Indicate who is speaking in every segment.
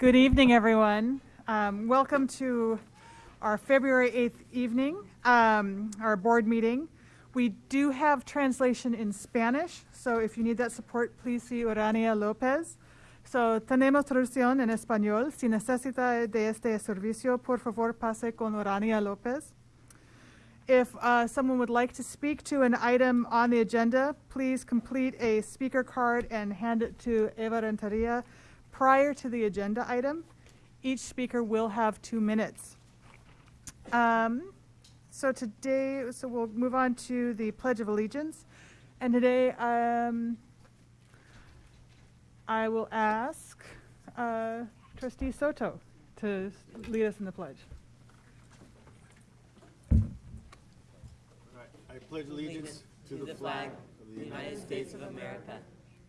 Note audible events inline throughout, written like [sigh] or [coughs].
Speaker 1: Good evening, everyone. Um, welcome to our February 8th evening, um, our board meeting. We do have translation in Spanish, so if you need that support, please see Urania Lopez. So, tenemos traducción en español. Si necesita de este servicio, por favor pase con Urania Lopez. If uh, someone would like to speak to an item on the agenda, please complete a speaker card and hand it to Eva Renteria prior to the agenda item. Each speaker will have two minutes. Um, so today, so we'll move on to the Pledge of Allegiance. And today, um, I will ask uh, Trustee Soto to lead us in the pledge.
Speaker 2: I pledge allegiance to the flag of the United States of America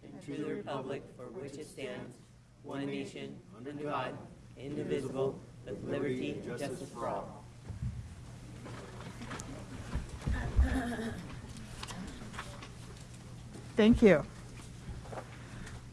Speaker 2: and to the republic for which it stands, one nation, under God, indivisible, with liberty and justice for all.
Speaker 1: Thank you.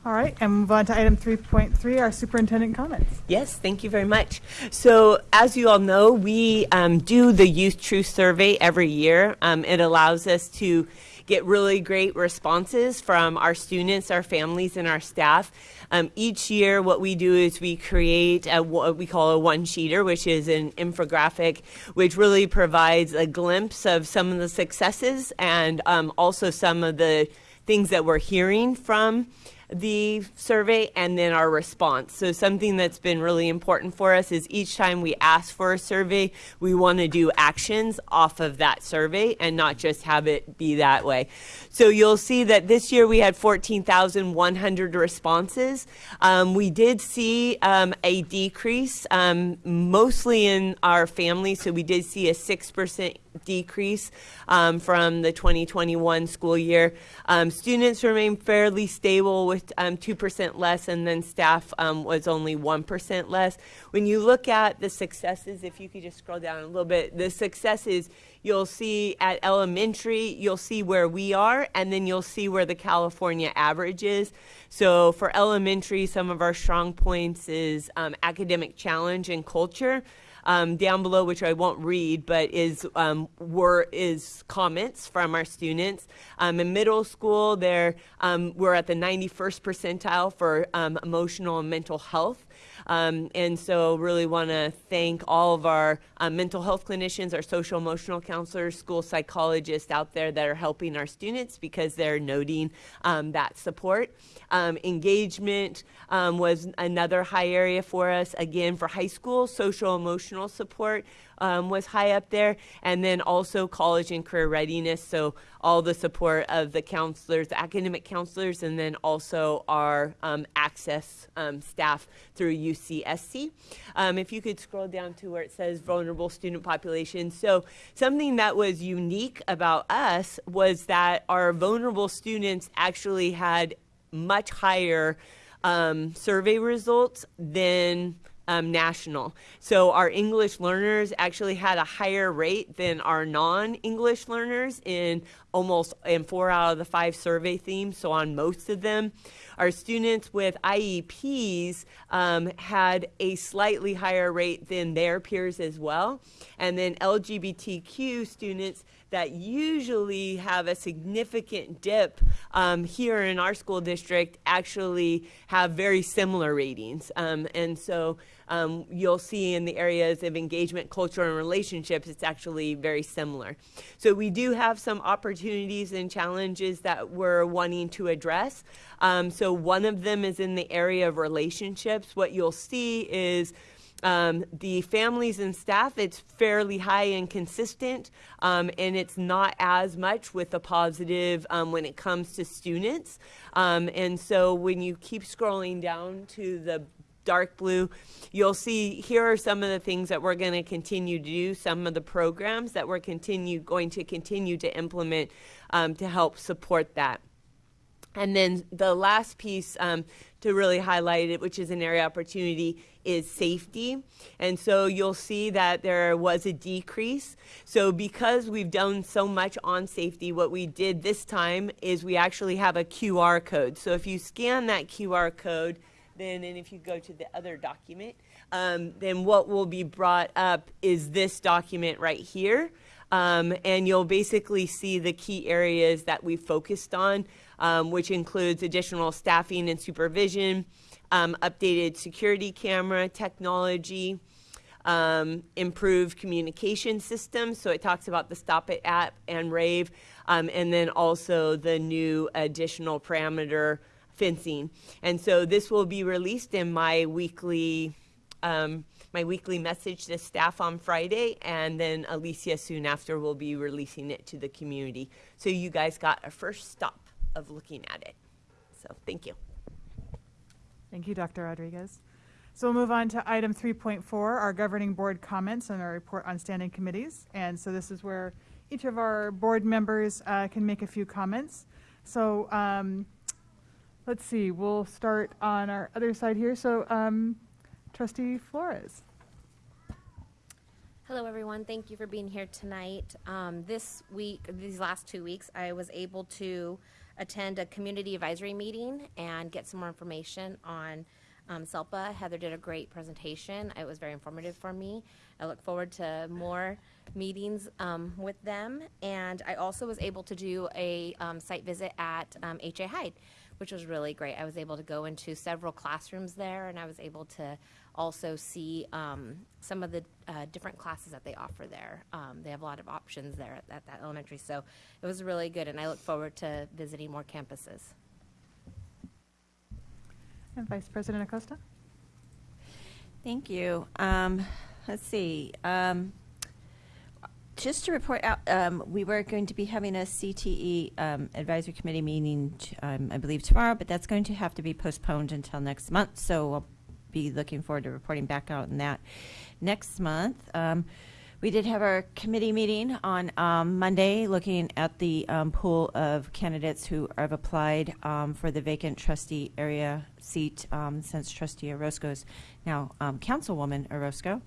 Speaker 1: All right, and move on to item 3.3, our superintendent comments.
Speaker 3: Yes, thank you very much. So, as you all know, we um, do the Youth Truth Survey every year. Um, it allows us to get really great responses from our students, our families, and our staff. Um, each year, what we do is we create a, what we call a one-sheeter, which is an infographic, which really provides a glimpse of some of the successes and um, also some of the things that we're hearing from the survey and then our response. So something that's been really important for us is each time we ask for a survey, we want to do actions off of that survey and not just have it be that way. So you'll see that this year we had 14,100 responses. Um, we did see um, a decrease, um, mostly in our families. So we did see a 6% decrease um, from the 2021 school year. Um, students remain fairly stable with 2% um, less, and then staff um, was only 1% less. When you look at the successes, if you could just scroll down a little bit, the successes you'll see at elementary, you'll see where we are, and then you'll see where the California average is. So for elementary, some of our strong points is um, academic challenge and culture um, down below, which I won't read, but is um, were is comments from our students. Um, in middle school, there um, we're at the 91st percentile for um, emotional and mental health. Um, and so really want to thank all of our uh, mental health clinicians, our social emotional counselors, school psychologists out there that are helping our students because they're noting um, that support. Um, engagement um, was another high area for us. Again, for high school, social emotional support um, was high up there, and then also college and career readiness. So all the support of the counselors, academic counselors, and then also our um, access um, staff through UCSC. Um, if you could scroll down to where it says vulnerable student population. So something that was unique about us was that our vulnerable students actually had much higher um, survey results than um, national. So our English learners actually had a higher rate than our non-English learners in almost in four out of the five survey themes, so on most of them. Our students with IEPs um, had a slightly higher rate than their peers as well. And then LGBTQ students that usually have a significant dip um, here in our school district actually have very similar ratings. Um, and so um, you'll see in the areas of engagement, culture, and relationships, it's actually very similar. So we do have some opportunities and challenges that we're wanting to address. Um, so one of them is in the area of relationships. What you'll see is um, the families and staff, it's fairly high and consistent, um, and it's not as much with the positive um, when it comes to students. Um, and so when you keep scrolling down to the dark blue, you'll see here are some of the things that we're going to continue to do, some of the programs that we're continue going to continue to implement um, to help support that. And then the last piece um, to really highlight it, which is an area opportunity, is safety. And so you'll see that there was a decrease. So because we've done so much on safety, what we did this time is we actually have a QR code. So if you scan that QR code, then, and if you go to the other document, um, then what will be brought up is this document right here. Um, and you'll basically see the key areas that we focused on, um, which includes additional staffing and supervision, um, updated security camera technology, um, improved communication systems. So it talks about the Stop It app and Rave, um, and then also the new additional parameter fencing. And so this will be released in my weekly. Um, my weekly message to staff on Friday, and then Alicia soon after will be releasing it to the community. So you guys got a first stop of looking at it. So thank you.
Speaker 1: Thank you, Dr. Rodriguez. So we'll move on to item 3.4, our governing board comments and our report on standing committees. And so this is where each of our board members uh, can make a few comments. So um, let's see, we'll start on our other side here. So um, Trustee Flores.
Speaker 4: Hello, everyone. Thank you for being here tonight. Um, this week, these last two weeks, I was able to attend a community advisory meeting and get some more information on um, SELPA. Heather did a great presentation. It was very informative for me. I look forward to more meetings um, with them. And I also was able to do a um, site visit at um, HA Hyde, which was really great. I was able to go into several classrooms there, and I was able to also see um, some of the uh, different classes that they offer there. Um, they have a lot of options there at, at that elementary, so it was really good, and I look forward to visiting more campuses.
Speaker 1: And Vice President Acosta.
Speaker 5: Thank you. Um, let's see. Um, just to report out, um, we were going to be having a CTE um, advisory committee meeting, um, I believe tomorrow, but that's going to have to be postponed until next month. So I'll be looking forward to reporting back out on that next month. Um, we did have our committee meeting on um, Monday, looking at the um, pool of candidates who have applied um, for the vacant trustee area seat um, since Trustee Orozco is now um, Councilwoman Orozco.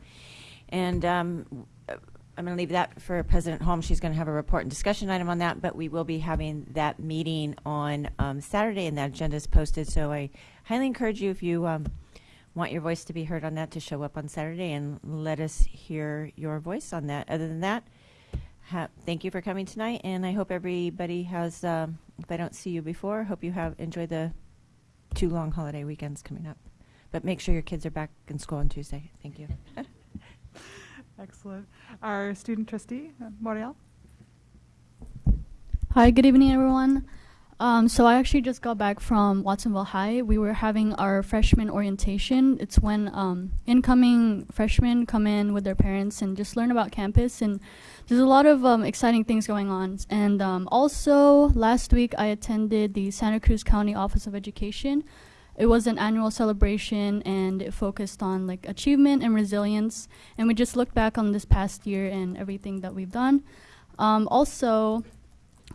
Speaker 5: And um, I'm going to leave that for President Holmes. She's going to have a report and discussion item on that, but we will be having that meeting on Saturday, and that agenda is posted. So I highly encourage you, if you want your voice to be heard on that, to show up on Saturday and let us hear your voice on that. Other than that, ha- thank you for coming tonight, and I hope everybody has. Um, if I don't see you before, hope you have enjoyed the two long holiday weekends coming up. But make sure your kids are back in school on Tuesday. Thank you. [laughs]
Speaker 1: Excellent. Our student trustee, uh, Moriel.
Speaker 6: Hi, good evening, everyone. Um, so I actually just got back from Watsonville High. We were having our freshman orientation. It's when um, incoming freshmen come in with their parents and just learn about campus. And there's a lot of um, exciting things going on. And um, also, last week I attended the Santa Cruz County Office of Education. It was an annual celebration, and it focused on like achievement and resilience. And we just looked back on this past year and everything that we've done. Um, also,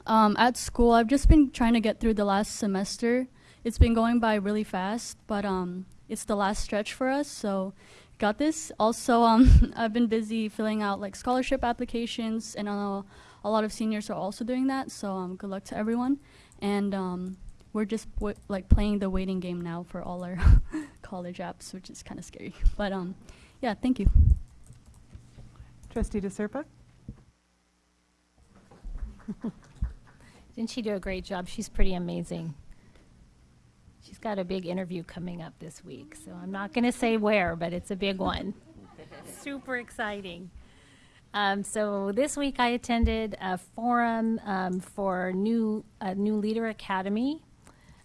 Speaker 6: um, at school, I've just been trying to get through the last semester. It's been going by really fast, but um, it's the last stretch for us, so got this. Also, um, [laughs] I've been busy filling out like scholarship applications, and I know a lot of seniors are also doing that. So um, good luck to everyone, and um, we're just like playing the waiting game now for all our [laughs] college apps, which is kind of scary. [laughs] But um, yeah, thank you.
Speaker 1: Trustee DeSerpa.
Speaker 7: Didn't she do a great job? She's pretty amazing. She's got a big interview coming up this week, so I'm not going to say where, but it's a big one. [laughs] Super exciting. Um, so this week I attended a forum um, for new a new leader academy,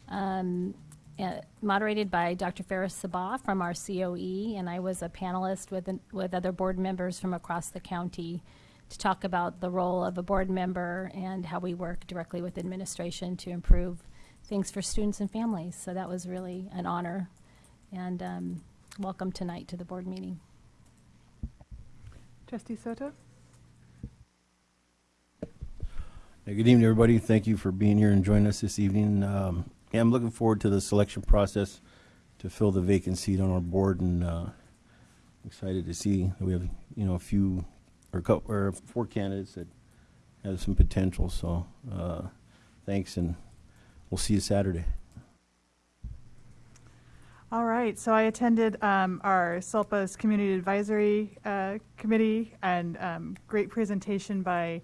Speaker 7: um, uh, moderated by Dr. Faris Sabbah from our COE, and I was a panelist with an, with other board members from across the county to talk about the role of a board member and how we work directly with administration to improve things for students and families. So that was really an honor. And um, welcome tonight to the board meeting.
Speaker 1: Trustee Soto.
Speaker 8: Yeah, Good evening, everybody. Thank you for being here and joining us this evening. Um, Yeah, I'm looking forward to the selection process to fill the vacant seat on our board, and uh, excited to see that we have, you know, a few, or or four candidates that have some potential, so uh, thanks, and we'll see you Saturday.
Speaker 1: All right, so I attended um, our SELPA's Community Advisory uh, Committee, and um, great presentation by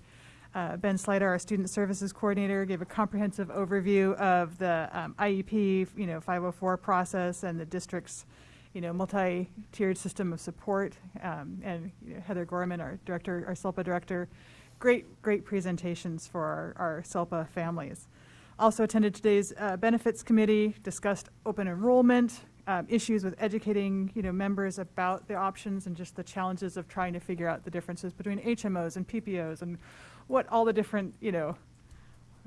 Speaker 1: uh, Ben Slider, our Student Services Coordinator, gave a comprehensive overview of the um, IEP, you know, 504 process and the district's, you know, multi-tiered system of support. Um, And you know, Heather Gorman, our director, our SELPA director, great, great presentations for our, our SELPA families. Also attended today's uh, benefits committee, discussed open enrollment, um, issues with educating, you know, members about the options and just the challenges of trying to figure out the differences between HMOs and PPOs and what all the different, you know,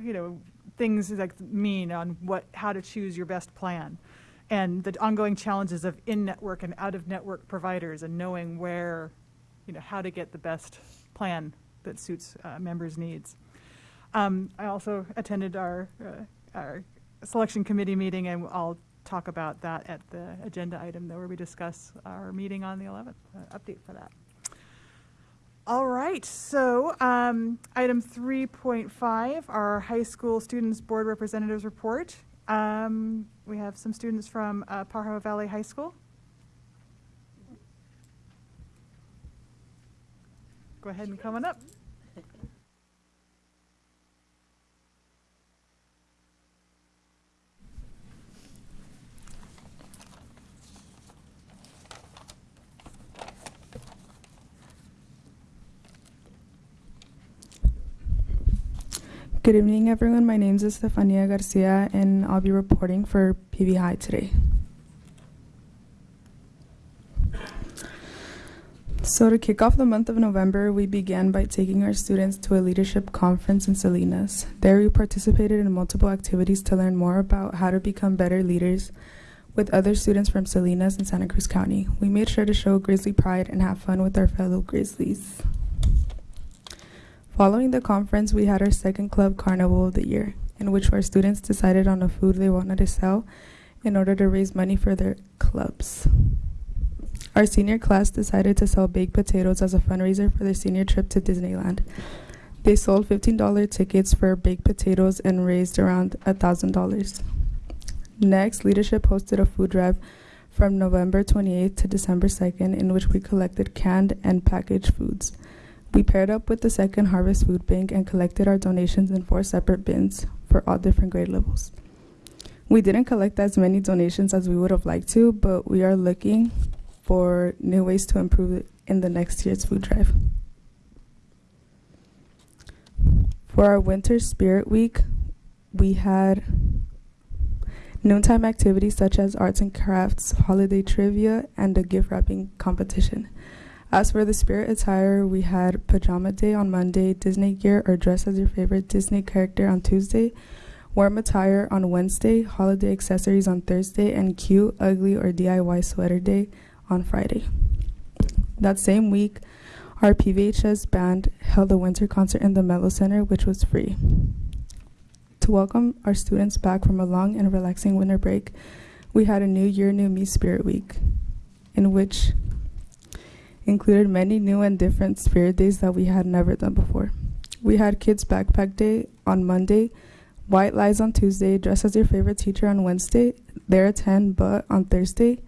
Speaker 1: you know, things like mean on what, how to choose your best plan. And the ongoing challenges of in-network and out-of-network providers and knowing where, you know, how to get the best plan that suits uh, members' needs. Um, I also attended our, uh, our selection committee meeting, and I'll talk about that at the agenda item where we discuss our meeting on the 11th, uh, update for that. All right, so um, item 3.5, our high school students board representatives report. Um, we have some students from uh, Pajaro Valley High School. Go ahead and come on up.
Speaker 9: Good evening, everyone. My name is Estefania Garcia, and I'll be reporting for PV High today. So, to kick off the month of November, we began by taking our students to a leadership conference in Salinas. There, we participated in multiple activities to learn more about how to become better leaders with other students from Salinas and Santa Cruz County. We made sure to show Grizzly pride and have fun with our fellow Grizzlies. Following the conference, we had our second club carnival of the year, in which our students decided on a food they wanted to sell in order to raise money for their clubs. Our senior class decided to sell baked potatoes as a fundraiser for their senior trip to Disneyland. They sold $15 tickets for baked potatoes and raised around $1,000. Next, leadership hosted a food drive from November 28th to December 2nd, in which we collected canned and packaged foods. We paired up with the Second Harvest Food Bank and collected our donations in four separate bins for all different grade levels. We didn't collect as many donations as we would have liked to, but we are looking for new ways to improve it in the next year's food drive. For our Winter Spirit Week, we had noontime activities such as arts and crafts, holiday trivia, and a gift wrapping competition. As for the spirit attire, we had pajama day on Monday, Disney gear or dress as your favorite Disney character on Tuesday, warm attire on Wednesday, holiday accessories on Thursday, and cute, ugly, or DIY sweater day on Friday. That same week, our PVHS band held a winter concert in the Mello Center, which was free. To welcome our students back from a long and relaxing winter break, we had a New Year, New Me Spirit Week, in which included many new and different spirit days that we had never done before. We had Kids Backpack Day on Monday, White Lies on Tuesday, Dress as Your Favorite Teacher on Wednesday, There at 10 But on Thursday,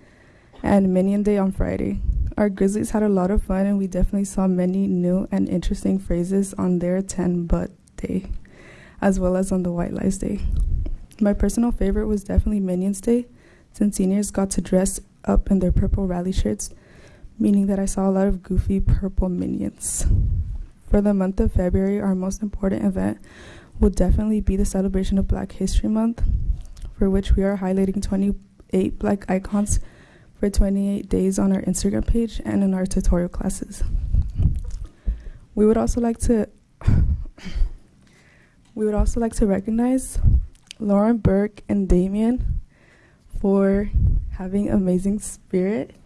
Speaker 9: and Minion Day on Friday. Our Grizzlies had a lot of fun and we definitely saw many new and interesting phrases on their 10 But Day, as well as on the White Lies Day. My personal favorite was definitely Minions Day, since seniors got to dress up in their purple rally shirts meaning that I saw a lot of goofy purple minions. For the month of February, our most important event will definitely be the celebration of Black History Month, for which we are highlighting 28 black icons for 28 days on our Instagram page and in our tutorial classes. We would also like to [coughs] we would also like to recognize Lauren Burke and Damien for having amazing spirit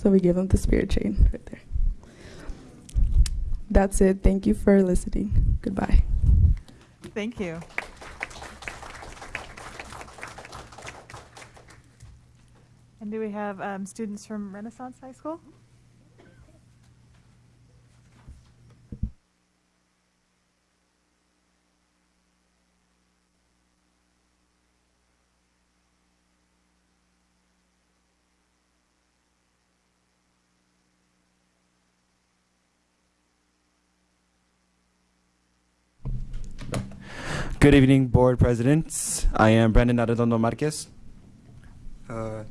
Speaker 9: so we give them the spirit chain right there. That's it. Thank you for listening. Goodbye.
Speaker 1: Thank you. And do we have um, students from Renaissance High School?
Speaker 10: Good evening, board presidents. I am Brandon Arredondo Marquez.
Speaker 11: Uh,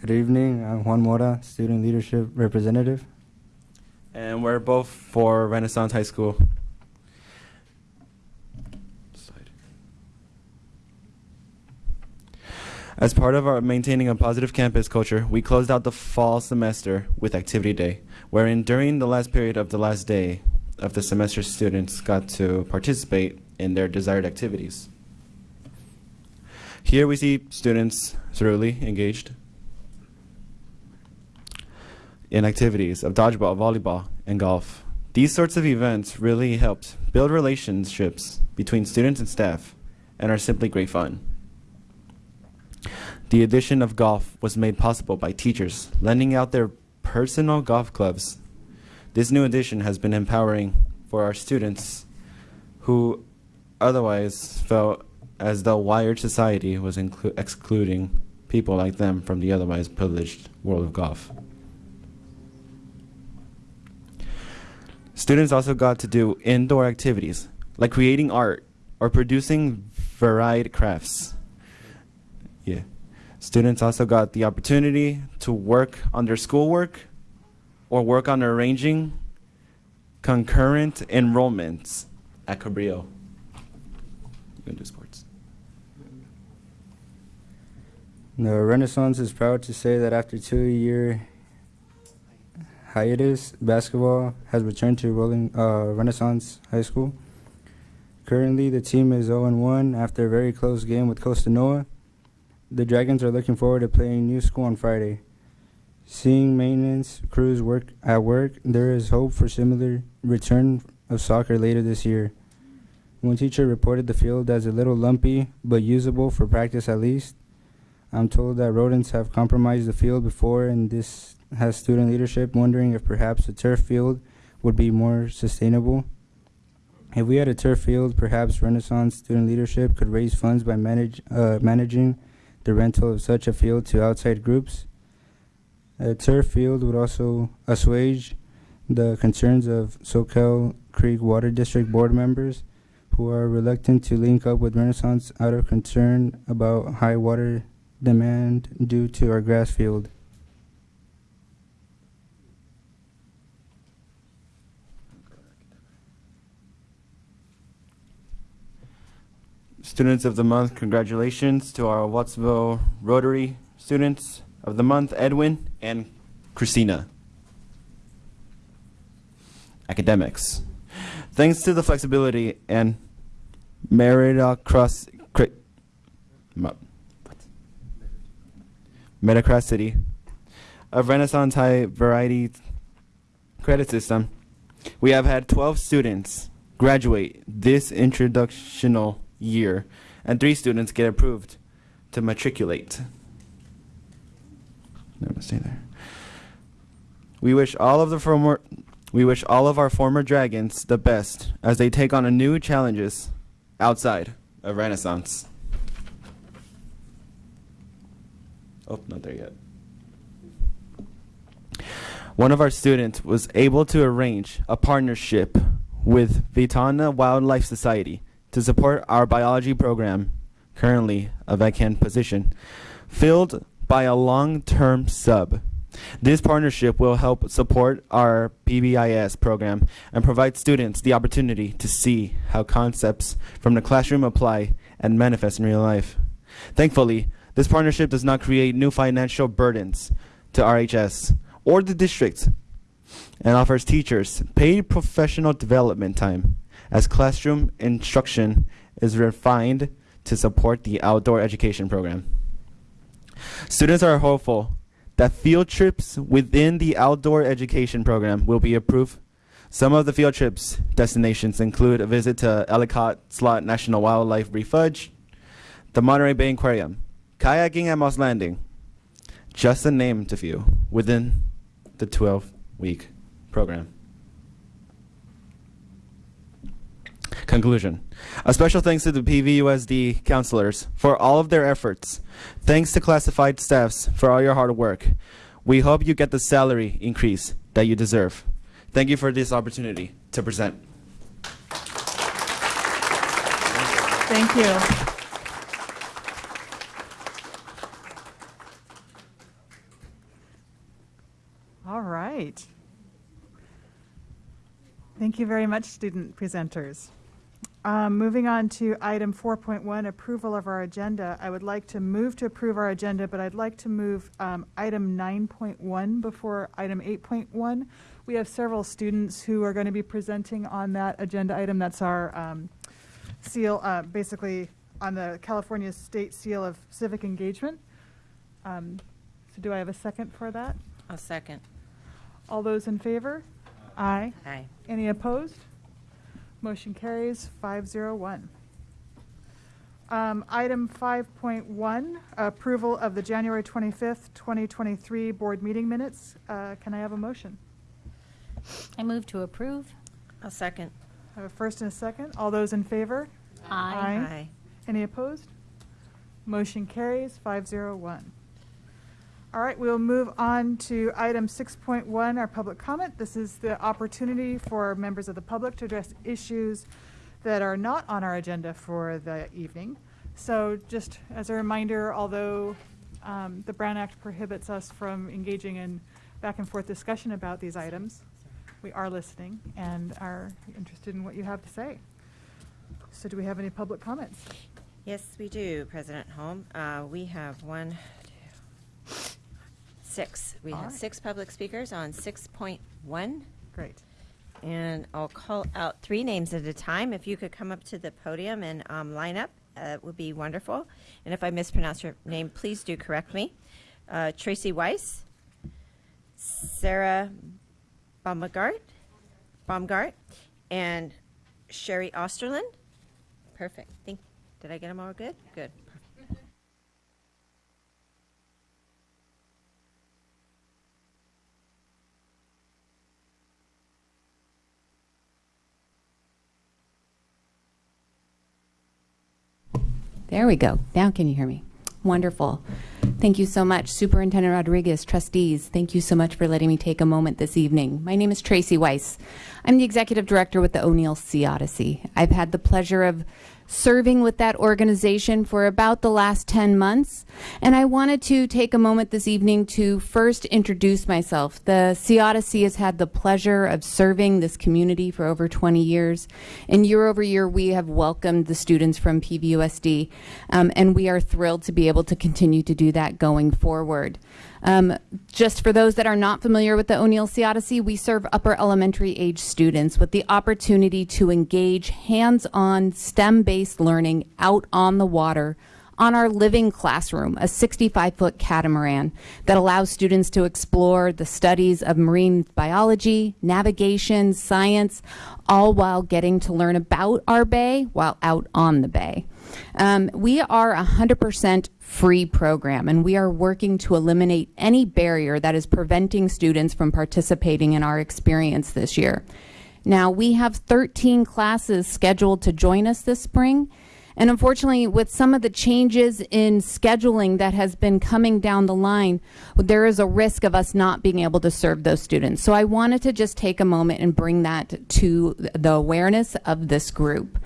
Speaker 11: Good evening, I'm Juan Mora, Student Leadership Representative.
Speaker 10: and we're both for Renaissance High School. As part of our maintaining a positive campus culture, we closed out the fall semester with Activity Day, wherein during the last period of the last day of the semester, students got to participate in their desired activities. Here we see students thoroughly engaged in activities of dodgeball, volleyball, and golf. These sorts of events really helped build relationships between students and staff and are simply great fun. The addition of golf was made possible by teachers lending out their personal golf clubs. This new addition has been empowering for our students who otherwise felt as though wired society was excluding people like them from the otherwise privileged world of golf. Students also got to do indoor activities like creating art or producing varied crafts. Yeah. Students also got the opportunity to work on their schoolwork or work on arranging concurrent enrollments at Cabrillo. Do sports.
Speaker 11: The Renaissance is proud to say that after two-year hiatus, basketball has returned to Rolling uh, Renaissance High School. Currently, the team is 0-1 after a very close game with Costanoa. The Dragons are looking forward to playing New School on Friday. Seeing maintenance crews work at work, there is hope for similar return of soccer later this year. One teacher reported the field as a little lumpy, but usable for practice at least. I'm told that rodents have compromised the field before, and this has student leadership wondering if perhaps a turf field would be more sustainable. If we had a turf field, perhaps Renaissance student leadership could raise funds by manage, uh, managing the rental of such a field to outside groups. A turf field would also assuage the concerns of Soquel Creek Water District board members who are reluctant to link up with Renaissance out of concern about high water demand due to our grass field.
Speaker 10: Students of the month, congratulations to our Wattsville Rotary students of the month, Edwin and Christina. Academics. Thanks to the flexibility and meritocracy, meritocracy of Renaissance High Variety Credit System, we have had 12 students graduate this introductional year, and three students get approved to matriculate. I'm stay there. We wish all of the former, we wish all of our former dragons the best as they take on new challenges outside of Renaissance. Oh, not there yet. One of our students was able to arrange a partnership with Ventana Wildlife Society to support our biology program, currently a vacant position, filled by a long-term sub. This partnership will help support our PBIS program and provide students the opportunity to see how concepts from the classroom apply and manifest in real life. Thankfully, this partnership does not create new financial burdens to RHS or the district and offers teachers paid professional development time as classroom instruction is refined to support the outdoor education program. Students are hopeful that field trips within the outdoor education program will be approved. Some of the field trips destinations include a visit to Ellicott Slough National Wildlife Refuge, the Monterey Bay Aquarium, kayaking at Moss Landing, just to name a few within the 12 week program. Conclusion. A special thanks to the PVUSD counselors for all of their efforts. Thanks to classified staffs for all your hard work. We hope you get the salary increase that you deserve. Thank you for this opportunity to present.
Speaker 1: Thank you. All right. Thank you very much, student presenters. Um, Moving on to item 4.1, approval of our agenda. I would like to move to approve our agenda, but I'd like to move um, item 9.1 before item 8.1. We have several students who are going to be presenting on that agenda item. That's our um, seal, uh, basically on the California State Seal of Civic Engagement. Um, So do I have a second for that?
Speaker 4: A second.
Speaker 1: All those in favor? Aye.
Speaker 4: Aye.
Speaker 1: Any opposed? Motion carries 501. Um, Item 5.1, approval of the January 25th, 2023 board meeting minutes. Uh, Can I have a motion?
Speaker 7: I move to approve.
Speaker 4: A second.
Speaker 1: I have a first and a second. All those in favor?
Speaker 7: Aye.
Speaker 4: Aye.
Speaker 1: Any opposed? Motion carries 501. All right, we'll move on to item 6.1, our public comment. This is the opportunity for members of the public to address issues that are not on our agenda for the evening. So just as a reminder, although um, the Brown Act prohibits us from engaging in back and forth discussion about these items, we are listening and are interested in what you have to say. So do we have any public comments?
Speaker 5: Yes, we do, President Holm. Uh, We have one, six. We
Speaker 1: All
Speaker 5: have
Speaker 1: right.
Speaker 5: six public speakers on 6.1.
Speaker 1: Great.
Speaker 5: And I'll call out three names at a time. If you could come up to the podium and um, line up, uh, it would be wonderful. And if I mispronounce your name, please do correct me. Uh, Tracy Weiss, Sarah Baumgart, Baumgart, and Sherry Osterlin. Perfect. Think, did I get them all good? Good.
Speaker 12: There we go. Now can you hear me? Wonderful. Thank you so much, Superintendent Rodriguez, trustees. Thank you so much for letting me take a moment this evening. My name is Tracy Weiss. I'm the executive director with the O'Neill Sea Odyssey. I've had the pleasure of serving with that organization for about the last 10 months. And I wanted to take a moment this evening to first introduce myself. The Sea Odyssey has had the pleasure of serving this community for over 20 years. And year over year, we have welcomed the students from PVUSD. Um, and we are thrilled to be able to continue to do that going forward. Um, just for those that are not familiar with the O'Neill Sea Odyssey, we serve upper elementary age students with the opportunity to engage hands-on STEM-based learning out on the water on our living classroom, a 65-foot catamaran that allows students to explore the studies of marine biology, navigation, science, all while getting to learn about our bay while out on the bay. Um, we are a 100% free program, and we are working to eliminate any barrier that is preventing students from participating in our experience this year. Now, we have 13 classes scheduled to join us this spring. And unfortunately, with some of the changes in scheduling that has been coming down the line, there is a risk of us not being able to serve those students. So I wanted to just take a moment and bring that to the awareness of this group.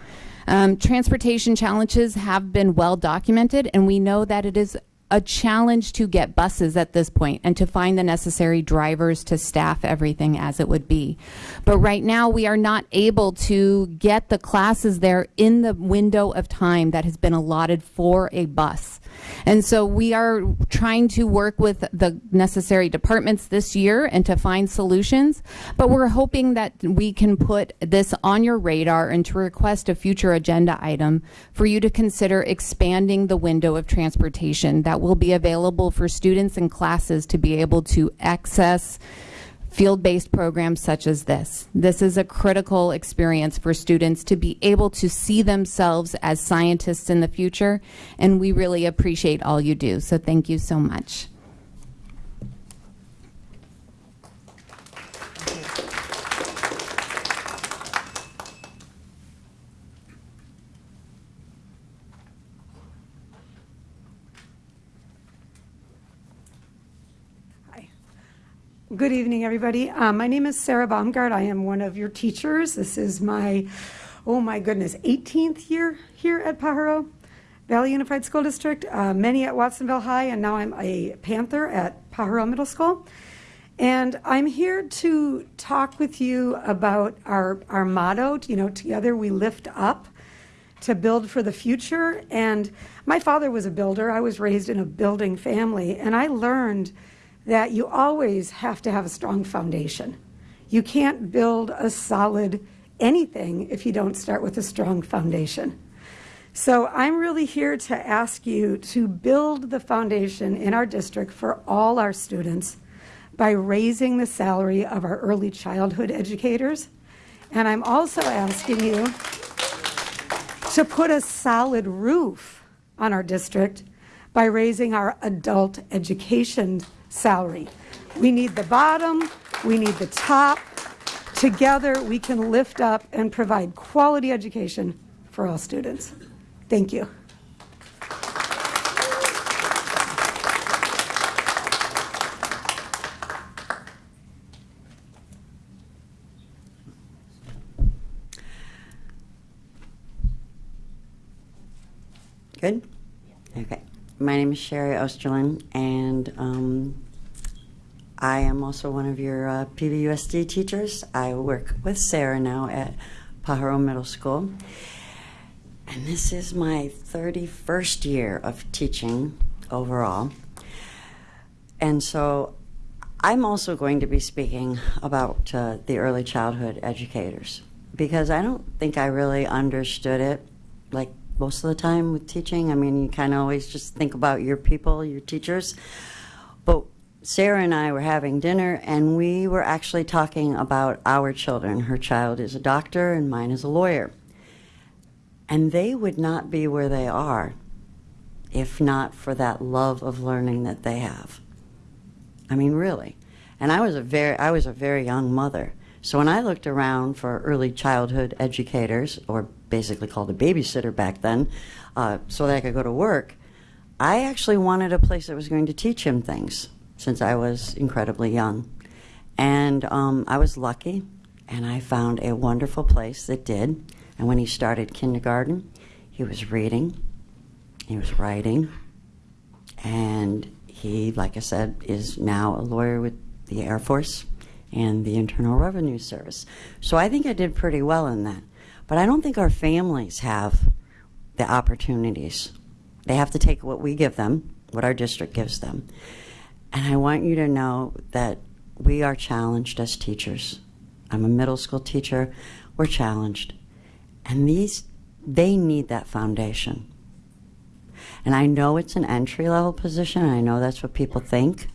Speaker 12: Um, transportation challenges have been well documented, and we know that it is a challenge to get buses at this point and to find the necessary drivers to staff everything as it would be. But right now, we are not able to get the classes there in the window of time that has been allotted for a bus. And so we are trying to work with the necessary departments this year and to find solutions. But we're hoping that we can put this on your radar and to request a future agenda item for you to consider expanding the window of transportation that will be available for students and classes to be able to access field-based programs such as this. This is a critical experience for students to be able to see themselves as scientists in the future, and we really appreciate all you do. So thank you so much.
Speaker 13: Good evening, everybody. Um, my name is Sarah Baumgart. I am one of your teachers. This is my oh my goodness, 18th year here at Pajaro Valley Unified School District, uh, many at Watsonville High, and now I'm a Panther at Pajaro Middle School. And I'm here to talk with you about our, our motto, you know, together we lift up to build for the future. And my father was a builder. I was raised in a building family, and I learned that you always have to have a strong foundation. You can't build a solid anything if you don't start with a strong foundation. So I'm really here to ask you to build the foundation in our district for all our students by raising the salary of our early childhood educators. And I'm also asking you to put a solid roof on our district by raising our adult education salary. We need the bottom, we need the top. Together, we can lift up and provide quality education for all students. Thank you.
Speaker 14: Good? Okay. My name is Sherry Osterlin, and um, I am also one of your uh, PVUSD teachers. I work with Sarah now at Pajaro Middle School. And this is my 31st year of teaching overall. And so I'm also going to be speaking about uh, the early childhood educators because I don't think I really understood it like most of the time with teaching. I mean, you kind of always just think about your people, your teachers. But Sarah and I were having dinner and we were actually talking about our children. Her child is a doctor and mine is a lawyer. And they would not be where they are if not for that love of learning that they have. I mean, really. And I was a very, I was a very young mother. So when I looked around for early childhood educators, or basically called a babysitter back then, uh, so that I could go to work, I actually wanted a place that was going to teach him things since I was incredibly young. And um, I was lucky, and I found a wonderful place that did. And when he started kindergarten, he was reading, he was writing, and he, like I said, is now a lawyer with the Air Force and the Internal Revenue Service. So I think I did pretty well in that. But I don't think our families have the opportunities. They have to take what we give them, what our district gives them. And I want you to know that we are challenged as teachers. I'm a middle school teacher. We're challenged. And these, they need that foundation. And I know it's an entry level position, I know that's what people think.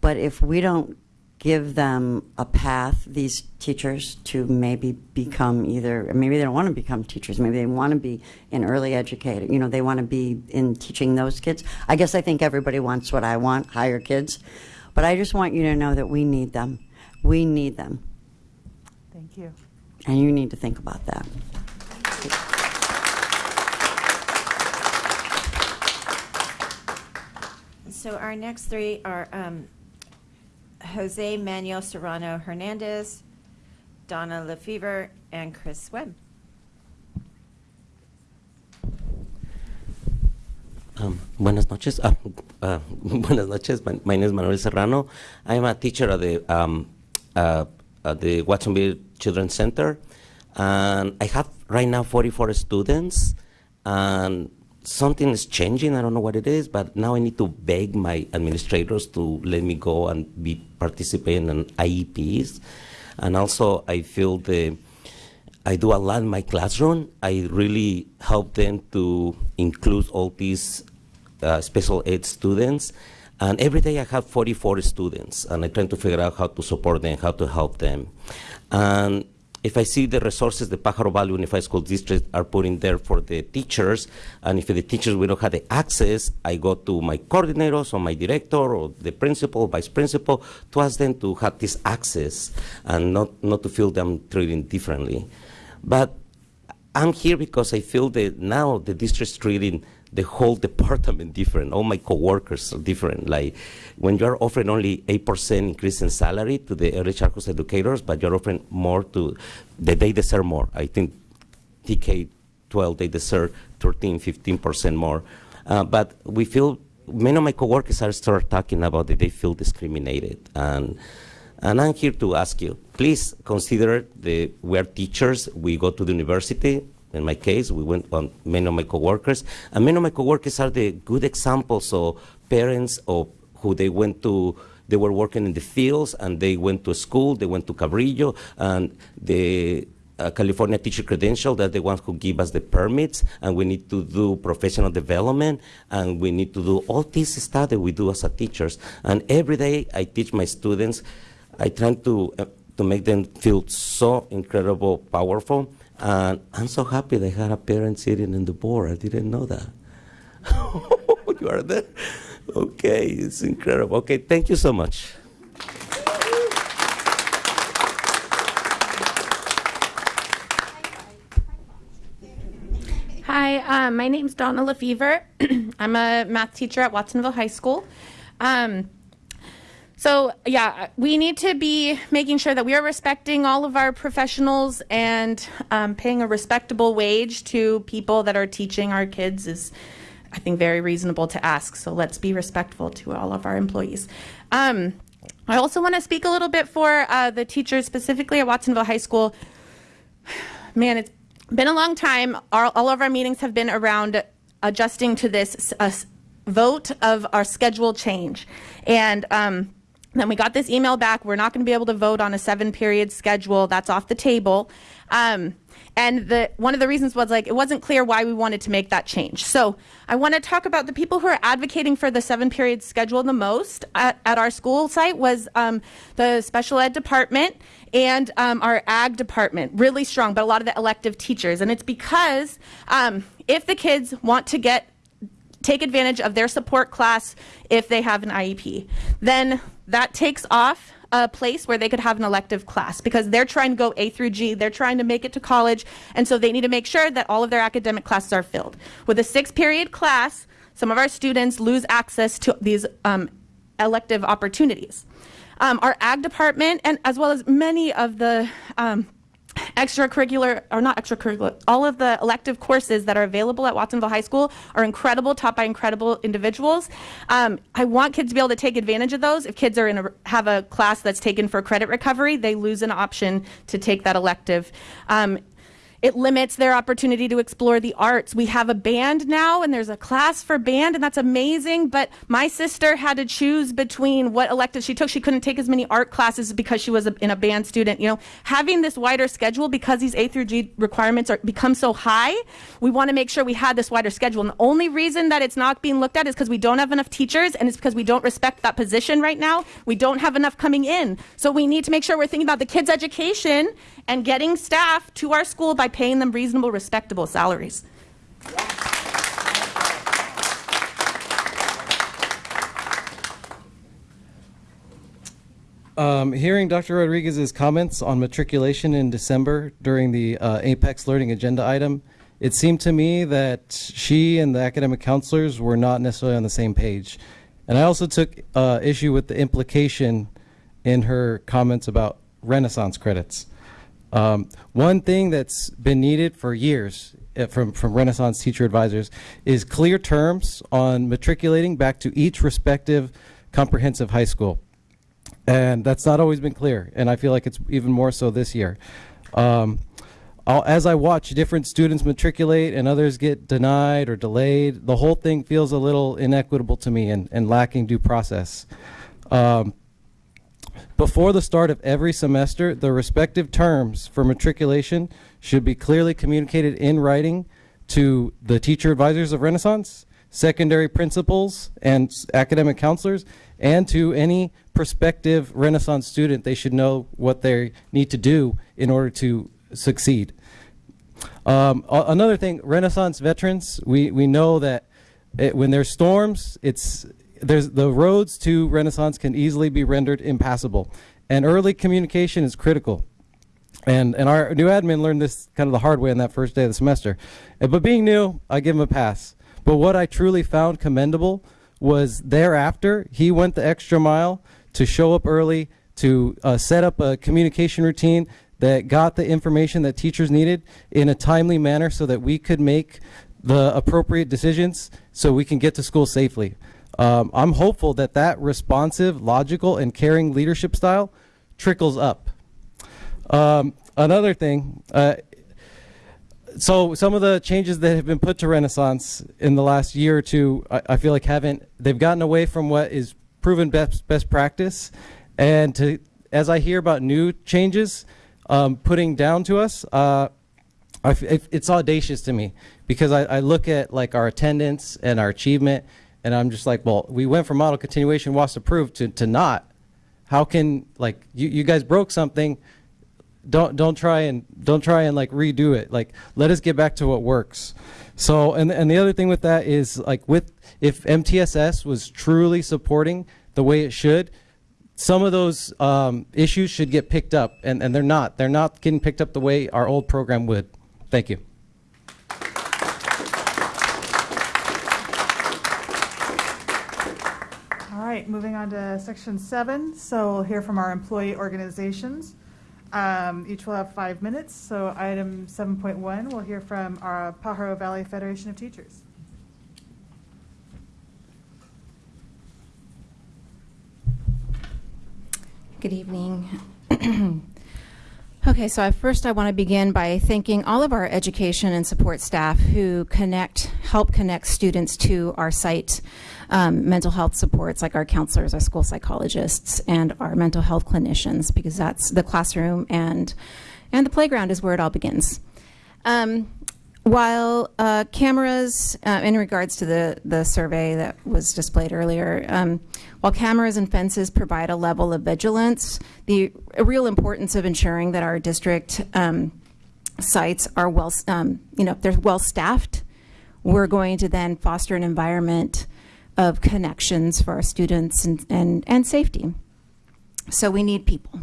Speaker 14: But if we don't give them a path, these teachers, to maybe become either, maybe they don't want to become teachers, maybe they want to be in early educator, you know, they want to be in teaching those kids. I guess I think everybody wants what I want, higher kids. But I just want you to know that we need them. We need them.
Speaker 1: Thank you.
Speaker 14: And you need to think about that.
Speaker 5: So our next three are um, Jose Manuel Serrano Hernandez, Donna Lefevre, and Chris Webb.
Speaker 2: Um, buenas noches. Uh, uh, [laughs] buenas noches. My, my, name is Manuel Serrano. I am a teacher at the um, uh, at the Watsonville Children's Center, and I have right now 44 students, and something is changing. I don't know what it is, but now I need to beg my administrators to let me go and be participating in IEPs. And also, I feel the I do a lot in my classroom. I really help them to include all these uh, special ed students. And every day I have 44 students, and I try to figure out how to support them, how to help them. And if I see the resources the Pajaro Valley Unified School District are putting there for the teachers, and if the teachers we don't have the access, I go to my coordinators or my director or the principal, vice principal, to ask them to have this access and not, not to feel them treating differently. But I'm here because I feel that now the district is treating the whole department different. All my coworkers are different. Like when you're offering only 8% increase in salary to the early childhood educators, but you're offering more to, that they deserve more. I think TK 12, they deserve 13, 15% more. Uh, but we feel, many of my coworkers are start talking about that they feel discriminated. And, and I'm here to ask you, please consider the, we are teachers, we go to the university. In my case, we went on many of my coworkers, and many of my coworkers are the good examples of parents of who they went to they were working in the fields and they went to school, they went to Cabrillo, and the uh, California teacher credential, they're the ones who give us the permits, and we need to do professional development, and we need to do all this stuff that we do as a teachers. And every day I teach my students, I try to, uh, to make them feel so incredible, powerful, and I'm so happy they had a parent sitting in the board. I didn't know that. [laughs] you are there? Okay, it's incredible. Okay, thank you so much.
Speaker 15: Hi, um, my name's Donna Lefevre. [clears throat] I'm a math teacher at Watsonville High School. Um, so, yeah, we need to be making sure that we are respecting all of our professionals and um, paying a respectable wage to people that are teaching our kids is, I think, very reasonable to ask. So, let's be respectful to all of our employees. Um, I also want to speak a little bit for uh, the teachers, specifically at Watsonville High School. Man, it's been a long time. Our, all of our meetings have been around adjusting to this uh, vote of our schedule change. And um, then we got this email back. We're not going to be able to vote on a seven period schedule. That's off the table. Um, and the, one of the reasons was like it wasn't clear why we wanted to make that change. So I want to talk about the people who are advocating for the seven period schedule the most at, at our school site was um, the special ed department and um, our ag department, really strong, but a lot of the elective teachers. And it's because um, if the kids want to get take advantage of their support class if they have an IEP, then that takes off a place where they could have an elective class because they're trying to go A through G, they're trying to make it to college, and so they need to make sure that all of their academic classes are filled. With a six period class, some of our students lose access to these um, elective opportunities. Um, our ag department, and as well as many of the um, extracurricular or not extracurricular all of the elective courses that are available at watsonville high school are incredible taught by incredible individuals. Um, i want kids to be able to take advantage of those. If kids are in a have a class that's taken for credit recovery they lose an option to take that elective. Um, it limits their opportunity to explore the arts. We have a band now, and there's a class for band, and that's amazing. But my sister had to choose between what elective she took. She couldn't take as many art classes because she was a, in a band student. You know, having this wider schedule because these A through G requirements are become so high, we want to make sure we had this wider schedule. And the only reason that it's not being looked at is because we don't have enough teachers, and it's because we don't respect that position right now. We don't have enough coming in, so we need to make sure we're thinking about the kids' education and getting staff to our school by paying them reasonable, respectable salaries.
Speaker 16: Um, hearing Dr. Rodriguez's comments on matriculation in December during the uh, Apex Learning Agenda item, it seemed to me that she and the academic counselors were not necessarily on the same page. And I also took uh, issue with the implication in her comments about Renaissance credits. Um, one thing that's been needed for years uh, from, from Renaissance teacher advisors is clear terms on matriculating back to each respective comprehensive high school. And that's not always been clear, and I feel like it's even more so this year. Um, as I watch different students matriculate and others get denied or delayed, the whole thing feels a little inequitable to me and, and lacking due process. Um, before the start of every semester, the respective terms for matriculation should be clearly communicated in writing to the teacher advisors of Renaissance, secondary principals, and academic counselors, and to any prospective Renaissance student. They should know what they need to do in order to succeed. Um, another thing, Renaissance veterans, we, we know that it, when there's storms, it's there's the roads to Renaissance can easily be rendered impassable, and early communication is critical. And and our new admin learned this kind of the hard way on that first day of the semester. But being new, I give him a pass. But what I truly found commendable was thereafter he went the extra mile to show up early, to uh, set up a communication routine that got the information that teachers needed in a timely manner so that we could make the appropriate decisions so we can get to school safely. Um, I'm hopeful that that responsive, logical, and caring leadership style trickles up. Um, another thing, uh, so some of the changes that have been put to Renaissance in the last year or two, I, I feel like haven't, they've gotten away from what is proven best, best practice. And to, as I hear about new changes um, putting down to us, uh, it's audacious to me because I, I look at like our attendance and our achievement and I'm just like, well, we went from model continuation was approved to, to not. How can like you, you guys broke something? Don't don't try and don't try and like redo it. Like let us get back to what works. So and and the other thing with that is like with if MTSS was truly supporting the way it should, some of those um, issues should get picked up, and, and they're not. They're not getting picked up the way our old program would. Thank you.
Speaker 1: All right, moving on to section seven. So we'll hear from our employee organizations. Um, Each will have five minutes. So item 7.1, we'll hear from our Pajaro Valley Federation of Teachers.
Speaker 17: Good evening. [clears throat] okay, so I, first I want to begin by thanking all of our education and support staff who connect, help connect students to our site um, mental health supports, like our counselors, our school psychologists, and our mental health clinicians, because that's the classroom and and the playground is where it all begins. Um, while uh, cameras, uh, in regards to the, the survey that was displayed earlier, um, while cameras and fences provide a level of vigilance, the real importance of ensuring that our district um, sites are well, um, you know, they're well staffed, we're going to then foster an environment of connections for our students and, and, and safety. So we need people.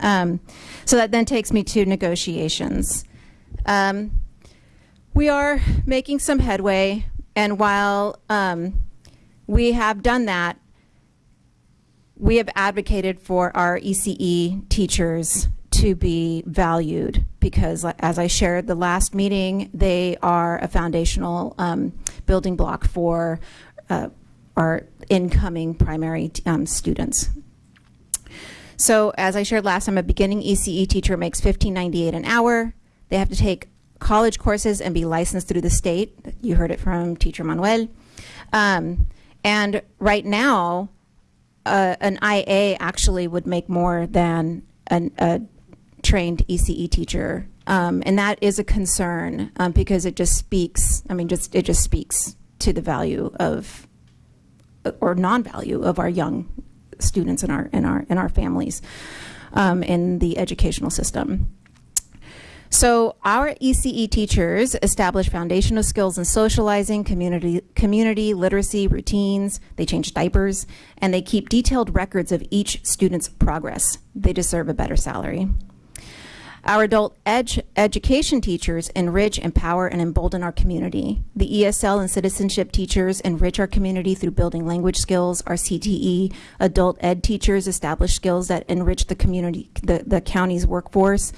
Speaker 17: Um, so that then takes me to negotiations. Um, we are making some headway, and while um, we have done that, we have advocated for our ECE teachers to be valued because, as I shared the last meeting, they are a foundational um, building block for uh, our incoming primary um, students. So, as I shared last time, a beginning ECE teacher makes $15.98 an hour. They have to take college courses and be licensed through the state. You heard it from Teacher Manuel. Um, and right now, uh, an IA actually would make more than an, a trained ECE teacher. Um, and that is a concern um, because it just speaks, I mean, just it just speaks to the value of or non-value of our young students and our and our and our families um, in the educational system. So our ECE teachers establish foundational skills in socializing, community, community literacy, routines. They change diapers, and they keep detailed records of each student's progress. They deserve a better salary. Our adult ed education teachers enrich, empower, and embolden our community. The ESL and citizenship teachers enrich our community through building language skills. Our CTE adult ed teachers establish skills that enrich the community, the, the county's workforce.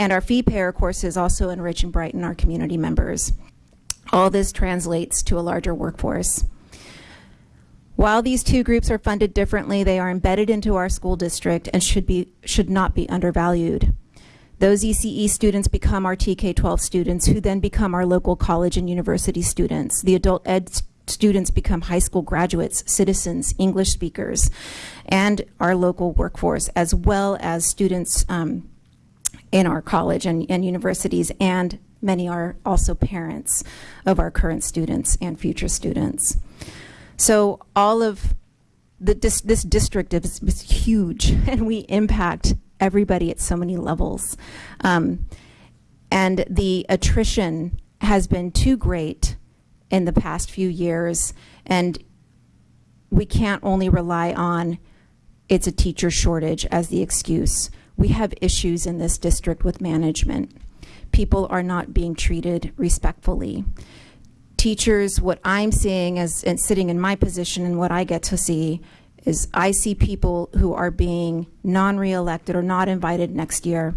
Speaker 17: And our fee payer courses also enrich and brighten our community members. All this translates to a larger workforce. While these two groups are funded differently, they are embedded into our school district and should be should not be undervalued. Those ECE students become our TK-12 students who then become our local college and university students. The adult ed students become high school graduates, citizens, English speakers, and our local workforce, as well as students um, in our college and, and universities, and many are also parents of our current students and future students. So all of the, this, this district is, is huge, [laughs] and we impact everybody at so many levels. Um, and the attrition has been too great in the past few years, and we can't only rely on it's a teacher shortage as the excuse. We have issues in this district with management. People are not being treated respectfully. Teachers, what I'm seeing as and sitting in my position and what I get to see is I see people who are being non-reelected or not invited next year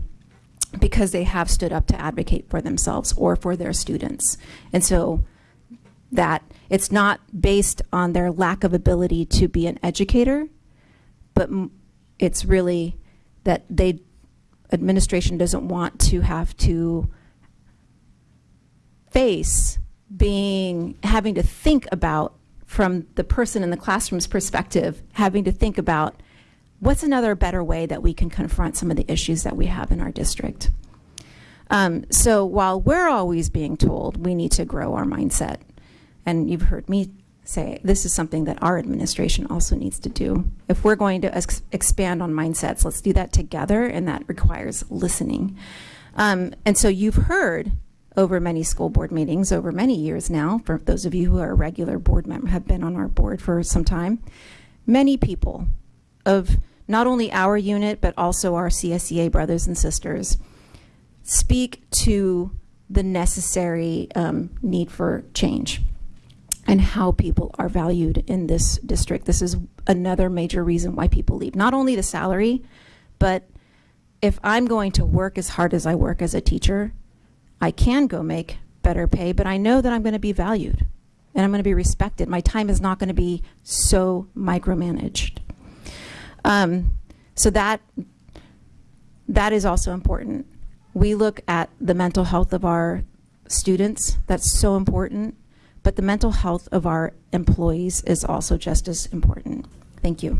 Speaker 17: because they have stood up to advocate for themselves or for their students. And so that it's not based on their lack of ability to be an educator, but it's really that they administration doesn't want to have to face being having to think about from the person in the classroom's perspective having to think about what's another better way that we can confront some of the issues that we have in our district. Um, so while we're always being told we need to grow our mindset and you've heard me say this is something that our administration also needs to do if we're going to ex- expand on mindsets let's do that together and that requires listening um, and so you've heard over many school board meetings over many years now. For those of you who are regular board members, have been on our board for some time. Many people of not only our unit but also our CSEA brothers and sisters speak to the necessary um, need for change and how people are valued in this district. This is another major reason why people leave. Not only the salary, but if I'm going to work as hard as I work as a teacher, I can go make better pay, but I know that I'm going to be valued and I'm going to be respected. My time is not going to be so micromanaged. Um, so that that is also important. We look at the mental health of our students. That's so important. But the mental health of our employees is also just as important. Thank you.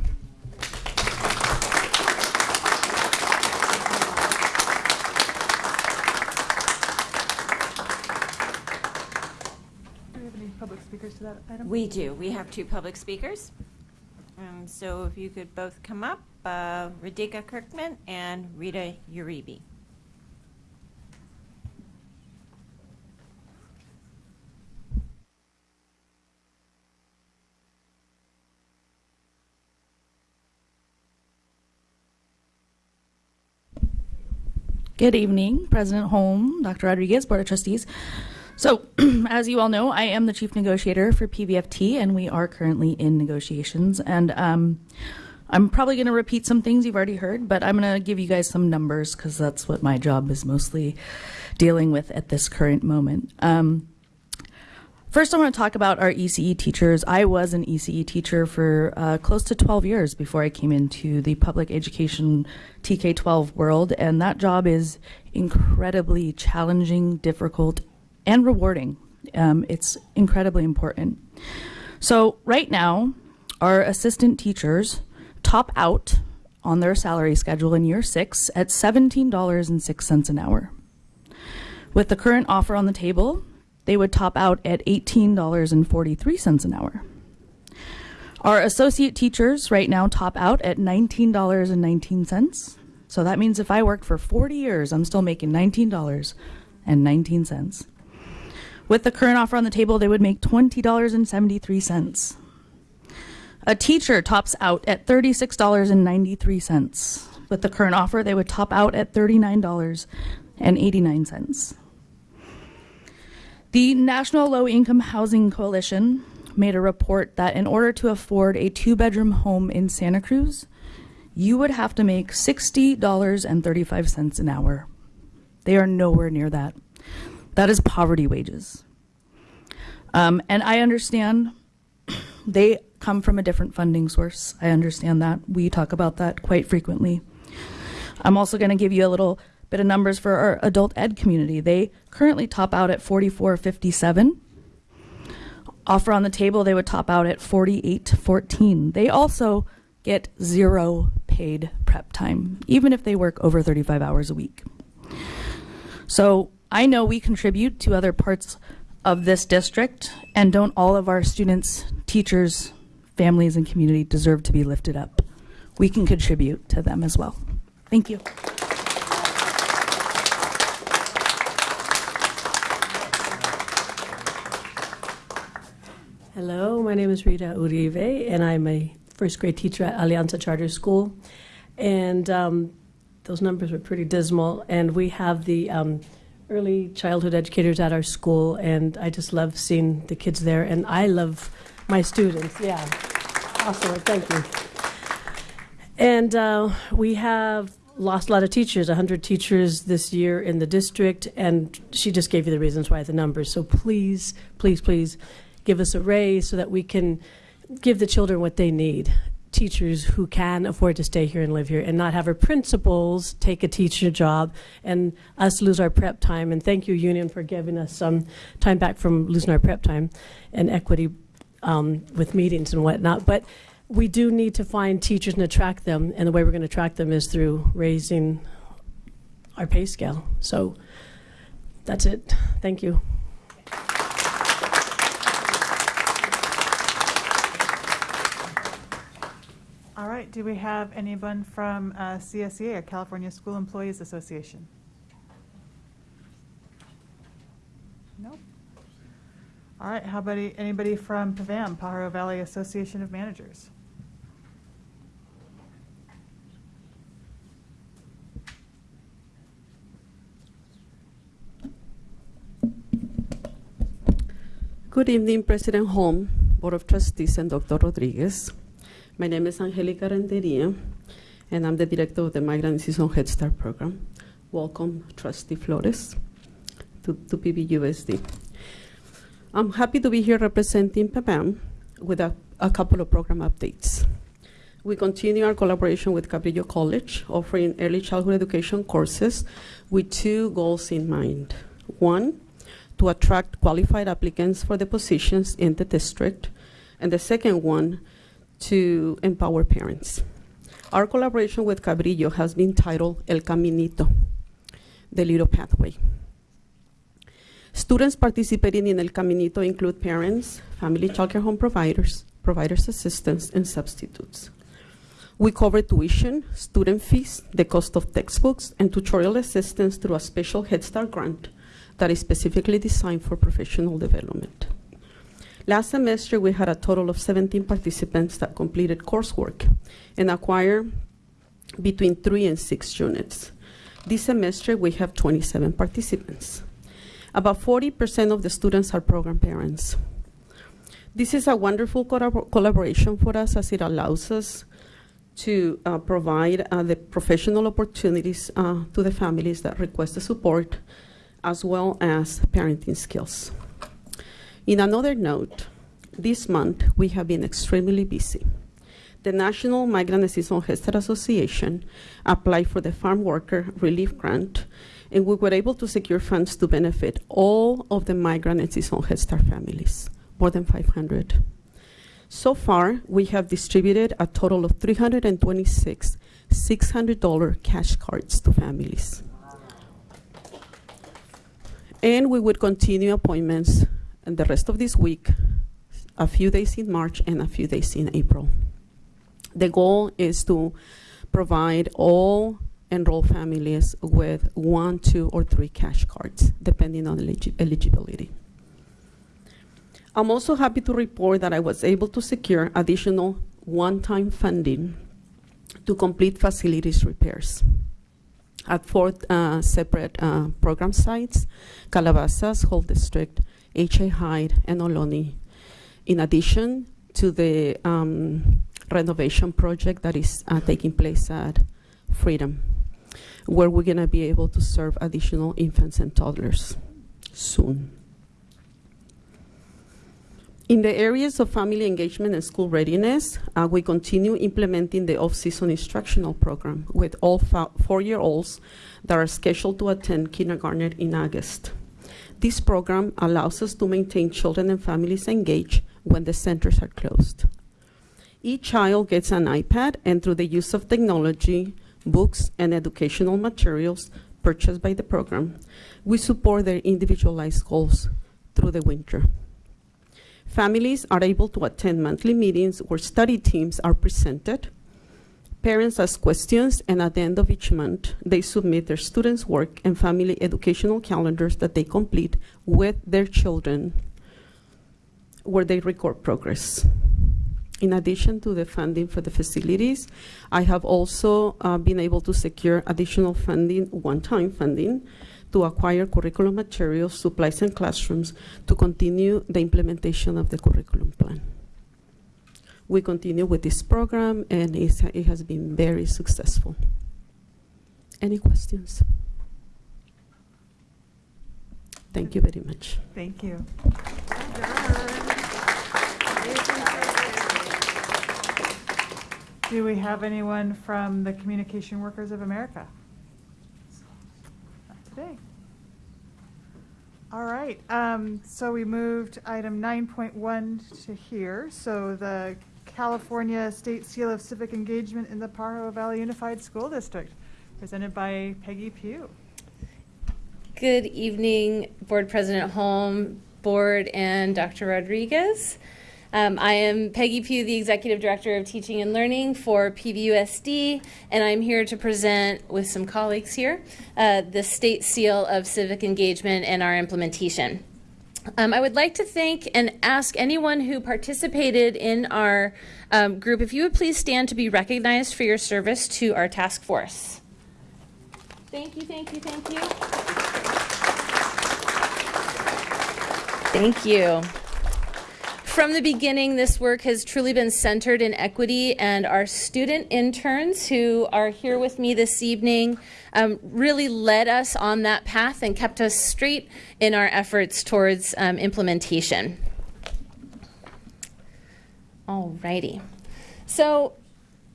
Speaker 1: Do we have any public speakers to that item?
Speaker 5: We do. We have two public speakers. Um, so if you could both come up, uh, Radhika Kirkman and Rita Uribe.
Speaker 18: Good evening, President Holm, Dr. Rodriguez, Board of Trustees. So, [clears throat] as you all know, I am the chief negotiator for PVFT, and we are currently in negotiations. And um, I'm probably going to repeat some things you've already heard, but I'm going to give you guys some numbers because that's what my job is mostly dealing with at this current moment. Um, First, I want to talk about our ECE teachers. I was an ECE teacher for uh, close to 12 years before I came into the public education TK 12 world, and that job is incredibly challenging, difficult, and rewarding. Um, it's incredibly important. So, right now, our assistant teachers top out on their salary schedule in year six at $17.06 an hour. With the current offer on the table, they would top out at $18.43 an hour. Our associate teachers right now top out at $19.19. So that means if I worked for 40 years, I'm still making $19.19. With the current offer on the table, they would make $20.73. A teacher tops out at $36.93. With the current offer, they would top out at $39.89. The National Low Income Housing Coalition made a report that in order to afford a two bedroom home in Santa Cruz, you would have to make $60.35 an hour. They are nowhere near that. That is poverty wages. Um, and I understand [clears throat] they come from a different funding source. I understand that. We talk about that quite frequently. I'm also going to give you a little bit of numbers for our adult ed community. They currently top out at 44.57. Offer on the table, they would top out at 48.14. They also get zero paid prep time, even if they work over 35 hours a week. So I know we contribute to other parts of this district, and don't all of our students, teachers, families, and community deserve to be lifted up? We can contribute to them as well. Thank you.
Speaker 19: Hello, my name is Rita Uribe, and I'm a first grade teacher at Alianza Charter School. And um, those numbers were pretty dismal. And we have the um, early childhood educators at our school, and I just love seeing the kids there. And I love my students. Yeah, awesome. Thank you. And uh, we have lost a lot of teachers, 100 teachers this year in the district, and she just gave you the reasons why, the numbers. So please, please, please give us a raise so that we can give the children what they need. Teachers who can afford to stay here and live here and not have our principals take a teacher job and us lose our prep time. And thank you, Union, for giving us some time back from losing our prep time and equity um, with meetings and whatnot. But we do need to find teachers and attract them, and the way we're going to attract them is through raising our pay scale. So that's it. Thank you.
Speaker 1: Do we have anyone from uh, CSEA, or California School Employees Association? Nope. All right, how about anybody from PVAM, Pajaro Valley Association of Managers?
Speaker 20: Good evening, President Holm, Board of Trustees, and Dr. Rodriguez. My name is Angelica Renteria, and I'm the director of the Migrant Season Head Start program. Welcome, Trustee Flores, to, to PVUSD. I'm happy to be here representing PVAM with a, a couple of program updates. We continue our collaboration with Cabrillo College, offering early childhood education courses with two goals in mind. One, to attract qualified applicants for the positions in the district, and the second one, to empower parents. Our collaboration with Cabrillo has been titled El Caminito, the little pathway. Students participating in El Caminito include parents, family childcare home providers, providers assistants, and substitutes. We cover tuition, student fees, the cost of textbooks, and tutorial assistance through a special Head Start grant that is specifically designed for professional development. Last semester, we had a total of 17 participants that completed coursework and acquired between three and six units. This semester, we have 27 participants. About 40% of the students are program parents. This is a wonderful collabor- collaboration for us as it allows us to uh, provide uh, the professional opportunities uh, to the families that request the support, as well as parenting skills. In another note, this month we have been extremely busy. The National Migrant Season Head Start Association applied for the Farm Worker Relief Grant, and we were able to secure funds to benefit all of the migrant and seasonal Head Start families, more than 500. So far, we have distributed a total of 326 $600 cash cards to families. And we would continue appointments and the rest of this week, a few days in March and a few days in April. The goal is to provide all enrolled families with one, two, or three cash cards, depending on eligi- eligibility. I'm also happy to report that I was able to secure additional one-time funding to complete facilities repairs at four uh, separate uh, program sites, Calabasas, Hall District, H.A. Hyde, and Ohlone, in addition to the um, renovation project that is uh, taking place at Freedom, where we're going to be able to serve additional infants and toddlers soon. In the areas of family engagement and school readiness, uh, we continue implementing the off-season instructional program with all four-year-olds that are scheduled to attend kindergarten in August. This program allows us to maintain children and families engaged when the centers are closed. Each child gets an iPad, and through the use of technology, books, and educational materials purchased by the program, we support their individualized goals through the winter. Families are able to attend monthly meetings where study teams are presented. Parents ask questions, and at the end of each month, they submit their students' work and family educational calendars that they complete with their children, where they record progress. In addition to the funding for the facilities, I have also uh, been able to secure additional funding, one-time funding, to acquire curriculum materials, supplies, and classrooms to continue the implementation of the curriculum plan. We continue with this program, and it has been very successful. Any questions? Thank you very much.
Speaker 1: Thank you. Do we have anyone from the Communication Workers of America? Not today. All right, um, so we moved item nine point one to here, so the California State Seal of Civic Engagement in the Pajaro Valley Unified School District, presented by Peggy Pugh.
Speaker 21: Good evening, Board President Holm, Board, and Dr. Rodriguez. Um, I am Peggy Pugh, the Executive Director of Teaching and Learning for PVUSD, and I'm here to present with some colleagues here uh, the State Seal of Civic Engagement and our implementation. Um, I would like to thank and ask anyone who participated in our um, group if you would please stand to be recognized for your service to our task force. Thank you, thank you, thank you. Thank you. From the beginning, this work has truly been centered in equity, and our student interns who are here with me this evening um, really led us on that path and kept us straight in our efforts towards um, implementation. Alrighty. So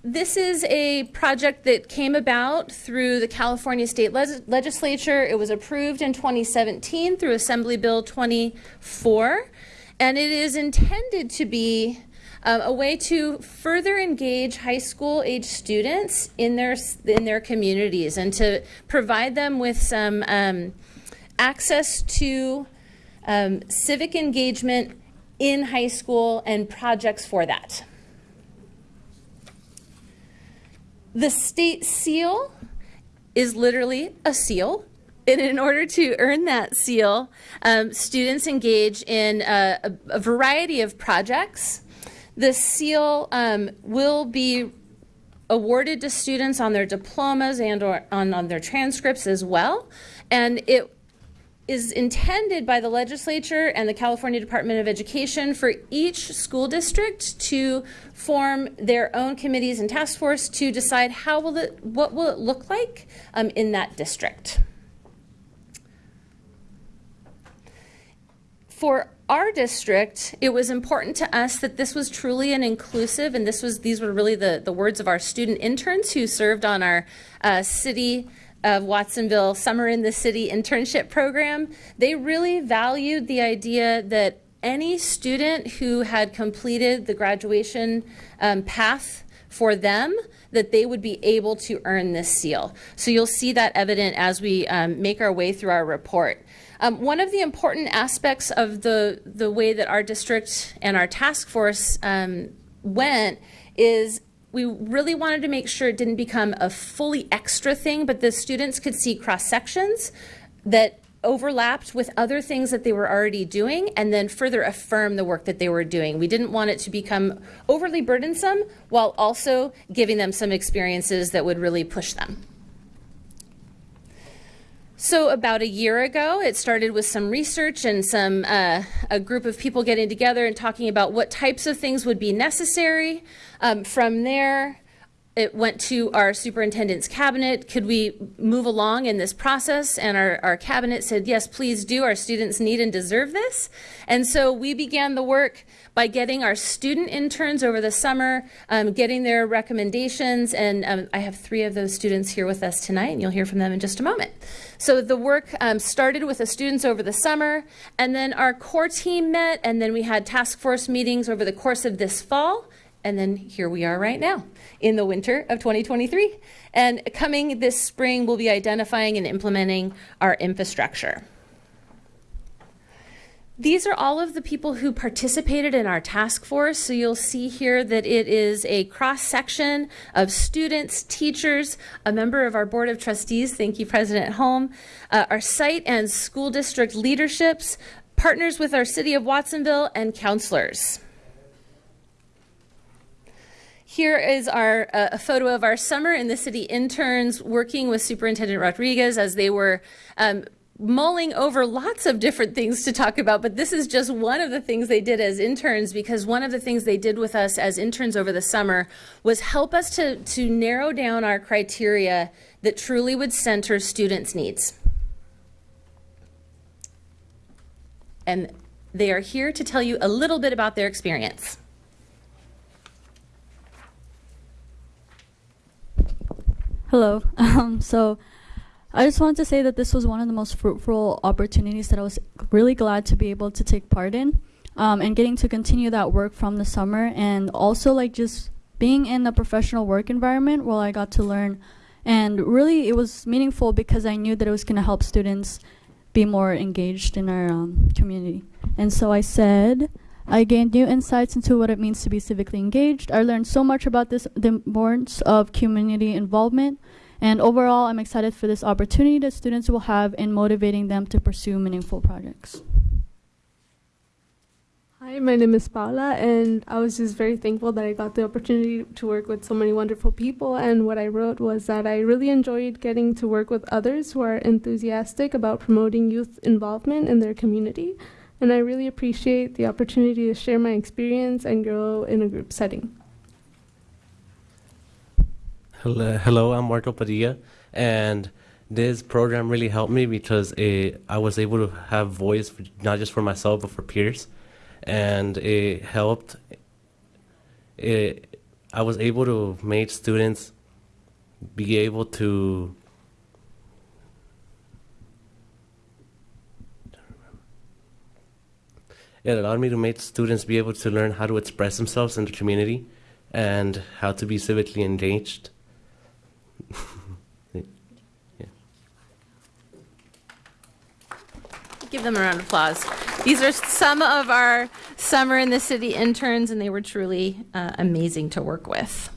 Speaker 21: this is a project that came about through the California State Leg Legislature. It was approved in 2017 through Assembly Bill 24, and it is intended to be um, a way to further engage high school age students in their in their communities and to provide them with some um, access to um, civic engagement in high school and projects for that. The state seal is literally a seal. And in order to earn that seal, um, students engage in a, a, a, variety of projects. The seal um, will be awarded to students on their diplomas and or on, on their transcripts as well. And it is intended by the legislature and the California Department of Education for each school district to form their own committees and task force to decide how will it, what will it look like um, in that district. For our district, it was important to us that this was truly an inclusive, and this was these were really the, the words of our student interns who served on our uh, city of Watsonville Summer in the City internship program, they really valued the idea that any student who had completed the graduation um, path for them that they would be able to earn this seal. So you'll see that evident as we um, make our way through our report. Um, one of the important aspects of the, the way that our district and our task force um, went is we really wanted to make sure it didn't become a fully extra thing, but the students could see cross sections that overlapped with other things that they were already doing and then further affirm the work that they were doing. We didn't want it to become overly burdensome while also giving them some experiences that would really push them. So about a year ago, it started with some research and some uh, a group of people getting together and talking about what types of things would be necessary. Um, from there, it went to our superintendent's cabinet. Could we move along in this process? And our, our cabinet said, yes, please do. Our students need and deserve this. And so we began the work by getting our student interns over the summer, um, getting their recommendations. And um, I have three of those students here with us tonight, and you'll hear from them in just a moment. So the work um, started with the students over the summer, and then our core team met, and then we had task force meetings over the course of this fall. And then here we are right now in the winter of 2023. And coming this spring, we'll be identifying and implementing our infrastructure. These are all of the people who participated in our task force. So you'll see here that it is a cross section of students, teachers, a member of our Board of Trustees, thank you, President Holm, uh, our site and school district leaderships, partners with our City of Watsonville, and counselors. Here is our uh, a photo of our summer in the city interns working with Superintendent Rodriguez as they were um, mulling over lots of different things to talk about, but this is just one of the things they did as interns because one of the things they did with us as interns over the summer was help us to, to narrow down our criteria that truly would center students' needs. And they are here to tell you a little bit about their experience.
Speaker 22: Hello. [laughs] Um, so I just wanted to say that this was one of the most fruitful opportunities that I was really glad to be able to take part in um, and getting to continue that work from the summer and also like just being in a professional work environment where I got to learn and really it was meaningful because I knew that it was going to help students be more engaged in our um, community. And so I said, I gained new insights into what it means to be civically engaged. I learned so much about this, the importance of community involvement. And overall, I'm excited for this opportunity that students will have in motivating them to pursue meaningful projects.
Speaker 23: Hi, my name is Paula, and I was just very thankful that I got the opportunity to work with so many wonderful people. And what I wrote was that I really enjoyed getting to work with others who are enthusiastic about promoting youth involvement in their community. And I really appreciate the opportunity to share my experience and grow in a group setting.
Speaker 24: Hello, uh, hello, I'm Marco Padilla, and this program really helped me because it, I was able to have voice for, not just for myself but for peers, and it helped. It, I was able to make students be able to it allowed me to make students be able to learn how to express themselves in the community and how to be civically engaged.
Speaker 21: Give them a round of applause. These are some of our summer in the city interns, and they were truly uh, amazing to work with.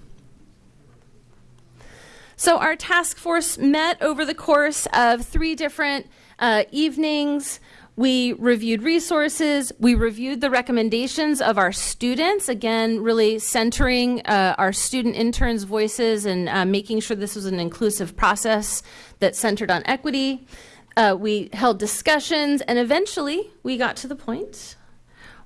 Speaker 21: So, our task force met over the course of three different uh, evenings. We reviewed resources. We reviewed the recommendations of our students, again, really centering uh, our student interns' voices and uh, making sure this was an inclusive process that centered on equity. Uh, we held discussions, and eventually we got to the point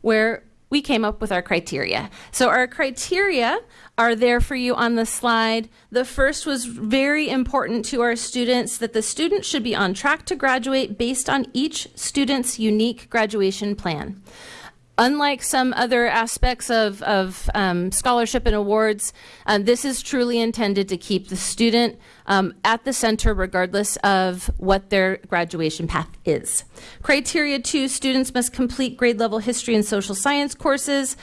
Speaker 21: where we came up with our criteria. So, our criteria are there for you on the slide. The first was very important to our students that the student should be on track to graduate based on each student's unique graduation plan. Unlike some other aspects of, of um, scholarship and awards, um, this is truly intended to keep the student um, at the center regardless of what their graduation path is. Criteria two, students must complete grade level history and social science courses.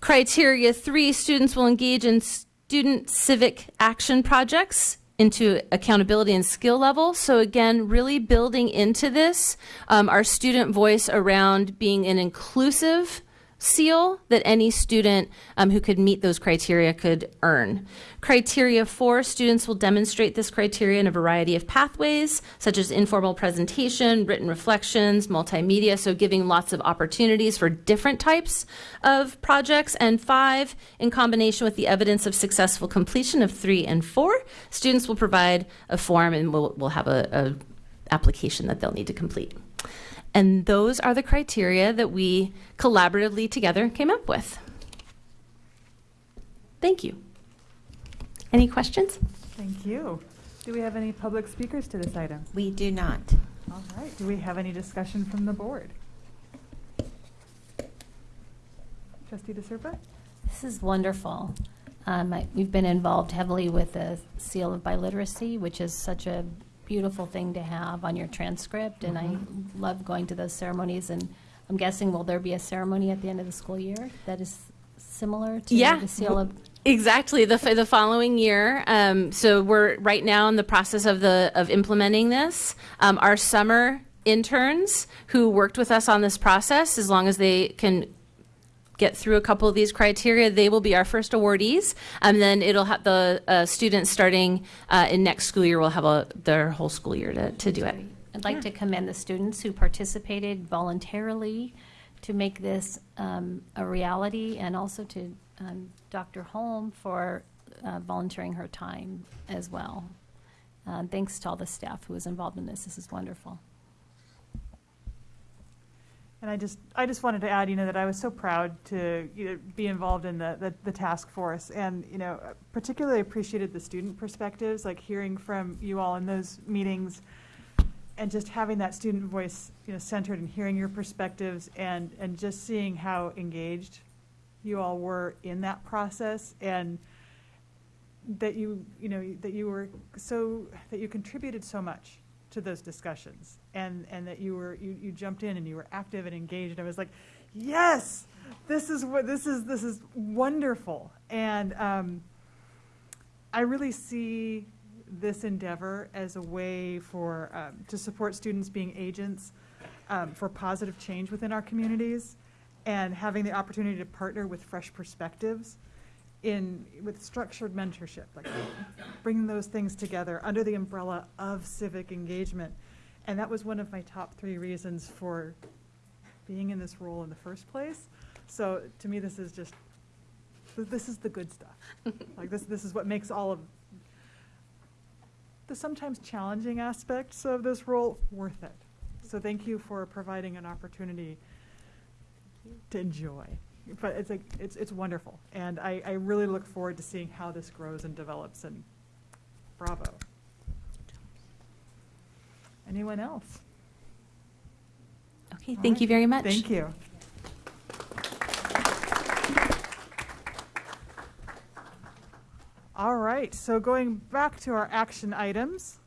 Speaker 21: Criteria three, students will engage in student civic action projects into accountability and skill level. So again, really building into this um, our student voice around being an inclusive seal that any student um, who could meet those criteria could earn. Criteria four, students will demonstrate this criteria in a variety of pathways, such as informal presentation, written reflections, multimedia, so giving lots of opportunities for different types of projects. And five, in combination with the evidence of successful completion of three and four, students will provide a form and we'll, we'll have a, a application that they'll need to complete. And those are the criteria that we collaboratively together came up with. Thank you. Any questions?
Speaker 1: Thank you. Do we have any public speakers to this item?
Speaker 5: We do not.
Speaker 1: All right. Do we have any discussion from the board? Trustee DeSerpa?
Speaker 7: This is wonderful. Um, I, we've been involved heavily with the seal of biliteracy, which is such a beautiful thing to have on your transcript, and I
Speaker 21: Mm-hmm.
Speaker 7: love going to those ceremonies. And I'm guessing, will there be a ceremony at the end of the school year that is similar to
Speaker 21: yeah,
Speaker 7: the seal of?
Speaker 21: Exactly the the following year. Um, so we're right now in the process of the of implementing this. Um, our summer interns who worked with us on this process, as long as they can get through a couple of these criteria, they will be our first awardees. And then it'll have the uh, students starting uh, in next school year will have a, their whole school year to, to do it.
Speaker 7: I'd like to commend the students who participated voluntarily to make this um, a reality, and also to um, Dr. Holm for uh, volunteering her time as well. Uh, thanks to all the staff who was involved in this. This is wonderful.
Speaker 1: And I just, I just wanted to add, you know, that I was so proud to, you know, be involved in the, the, the task force. And, you know, particularly appreciated the student perspectives, like hearing from you all in those meetings and just having that student voice, you know, centered and hearing your perspectives and, and just seeing how engaged you all were in that process and that you, you know, that you were so, that you contributed so much to those discussions and, and that you were, you, you jumped in and you were active and engaged. And I was like, yes, this is what, this is, this is wonderful. And um, I really see this endeavor as a way for, um, to support students being agents um, for positive change within our communities and having the opportunity to partner with fresh perspectives in, with structured mentorship, like bringing those things together under the umbrella of civic engagement. And that was one of my top three reasons for being in this role in the first place. So to me, this is just, this is the good stuff. [laughs] Like this, this is what makes all of the sometimes challenging aspects of this role worth it. So thank you for providing an opportunity to enjoy. But it's like, it's, it's wonderful. And I, I really look forward to seeing how this grows and develops and bravo. Anyone else?
Speaker 21: Okay,
Speaker 1: All
Speaker 21: thank you very much.
Speaker 1: Thank you. All right, so going back to our action items.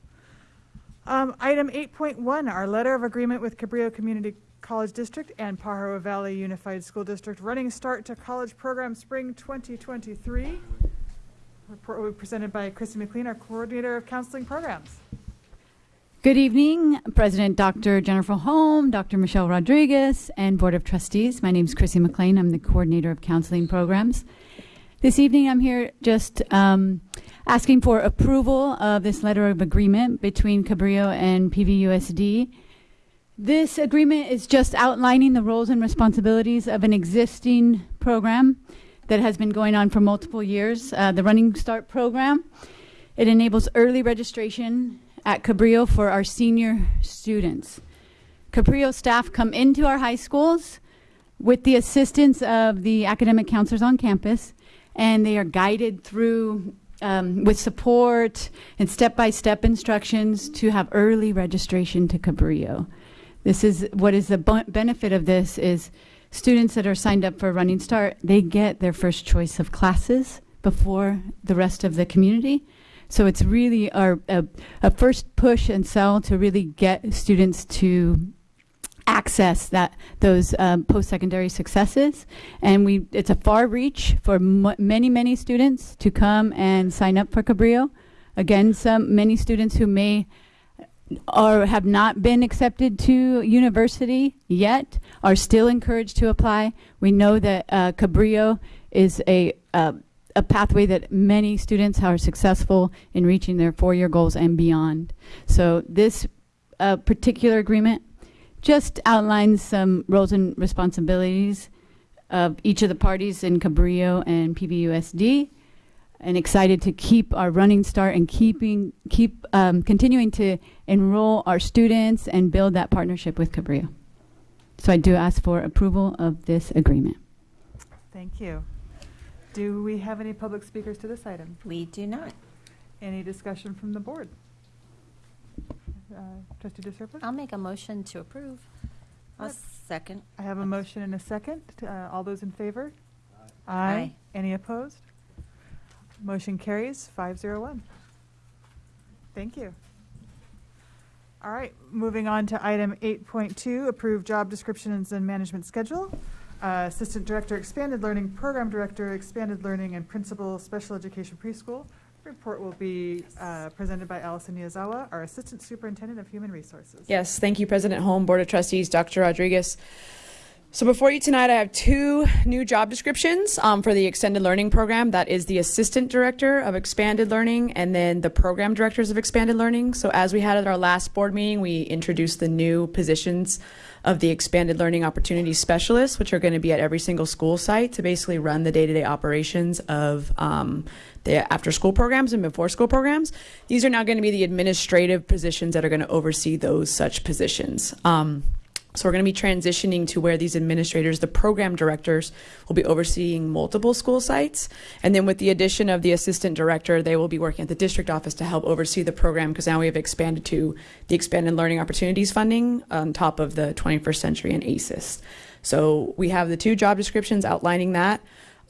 Speaker 1: Um, item 8.1, our letter of agreement with Cabrillo Community College District and Pajaro Valley Unified School District, running start to college program spring 2023. Report will be presented by Chrissy McLean, our coordinator of counseling programs.
Speaker 25: Good evening, President Dr. Jennifer Holm, Dr. Michelle Rodriguez, and Board of Trustees. My name is Chrissy McLean. I'm the coordinator of counseling programs. This evening, I'm here just um, asking for approval of this letter of agreement between Cabrillo and PVUSD. This agreement is just outlining the roles and responsibilities of an existing program that has been going on for multiple years, uh, the Running Start program. It enables early registration at Cabrillo for our senior students. Cabrillo staff come into our high schools with the assistance of the academic counselors on campus, and they are guided through um, with support and step-by-step instructions to have early registration to Cabrillo. This is what is the benefit of this is students that are signed up for Running Start, they get their first choice of classes before the rest of the community. So it's really our a, a first push and sell to really get students to access that those um, post-secondary successes. And we it's a far reach for many many students to come and sign up for cabrillo. Again some many students who may or have not been accepted to university yet are still encouraged to apply. We know that uh, cabrillo is a uh, a pathway that many students are successful in reaching their four-year goals and beyond so this uh, particular agreement just outlines some roles and responsibilities of each of the parties in Cabrillo and PVUSD and excited to keep our running start and keeping keep um, continuing to enroll our students and build that partnership with Cabrillo. So I do ask for approval of this agreement.
Speaker 1: Thank you. Do we have any public speakers to this item?
Speaker 5: We do not.
Speaker 1: Any discussion from the board? Uh, Trustee DeSerpa?
Speaker 7: I'll make a motion to approve.
Speaker 5: I'll second.
Speaker 1: I have a motion and a second. Uh, All those in favor?
Speaker 5: Aye.
Speaker 1: Any opposed? Motion carries five zero one. Thank you. All right, moving on to item eight point two, approve job descriptions and management schedule. Uh, Assistant Director, Expanded Learning, Program Director, Expanded Learning, and Principal, Special Education Preschool. Report will be uh, presented by Allison Niazawa, our Assistant Superintendent of Human Resources.
Speaker 26: Yes, thank you, President Holm, Board of Trustees, Dr. Rodriguez. So before you tonight, I have two new job descriptions um, for the extended learning program. That is the assistant director of expanded learning and then the program directors of expanded learning. So as we had at our last board meeting, we introduced the new positions of the expanded learning opportunities specialists, which are going to be at every single school site to basically run the day-to-day operations of um, the after-school programs and before-school programs. These are now going to be the administrative positions that are going to oversee those such positions. Um, so we're going to be transitioning to where these administrators, the program directors, will be overseeing multiple school sites. And then with the addition of the assistant director, they will be working at the district office to help oversee the program because now we have expanded to the expanded learning opportunities funding on top of the 21st century and ASES. So we have the two job descriptions outlining that.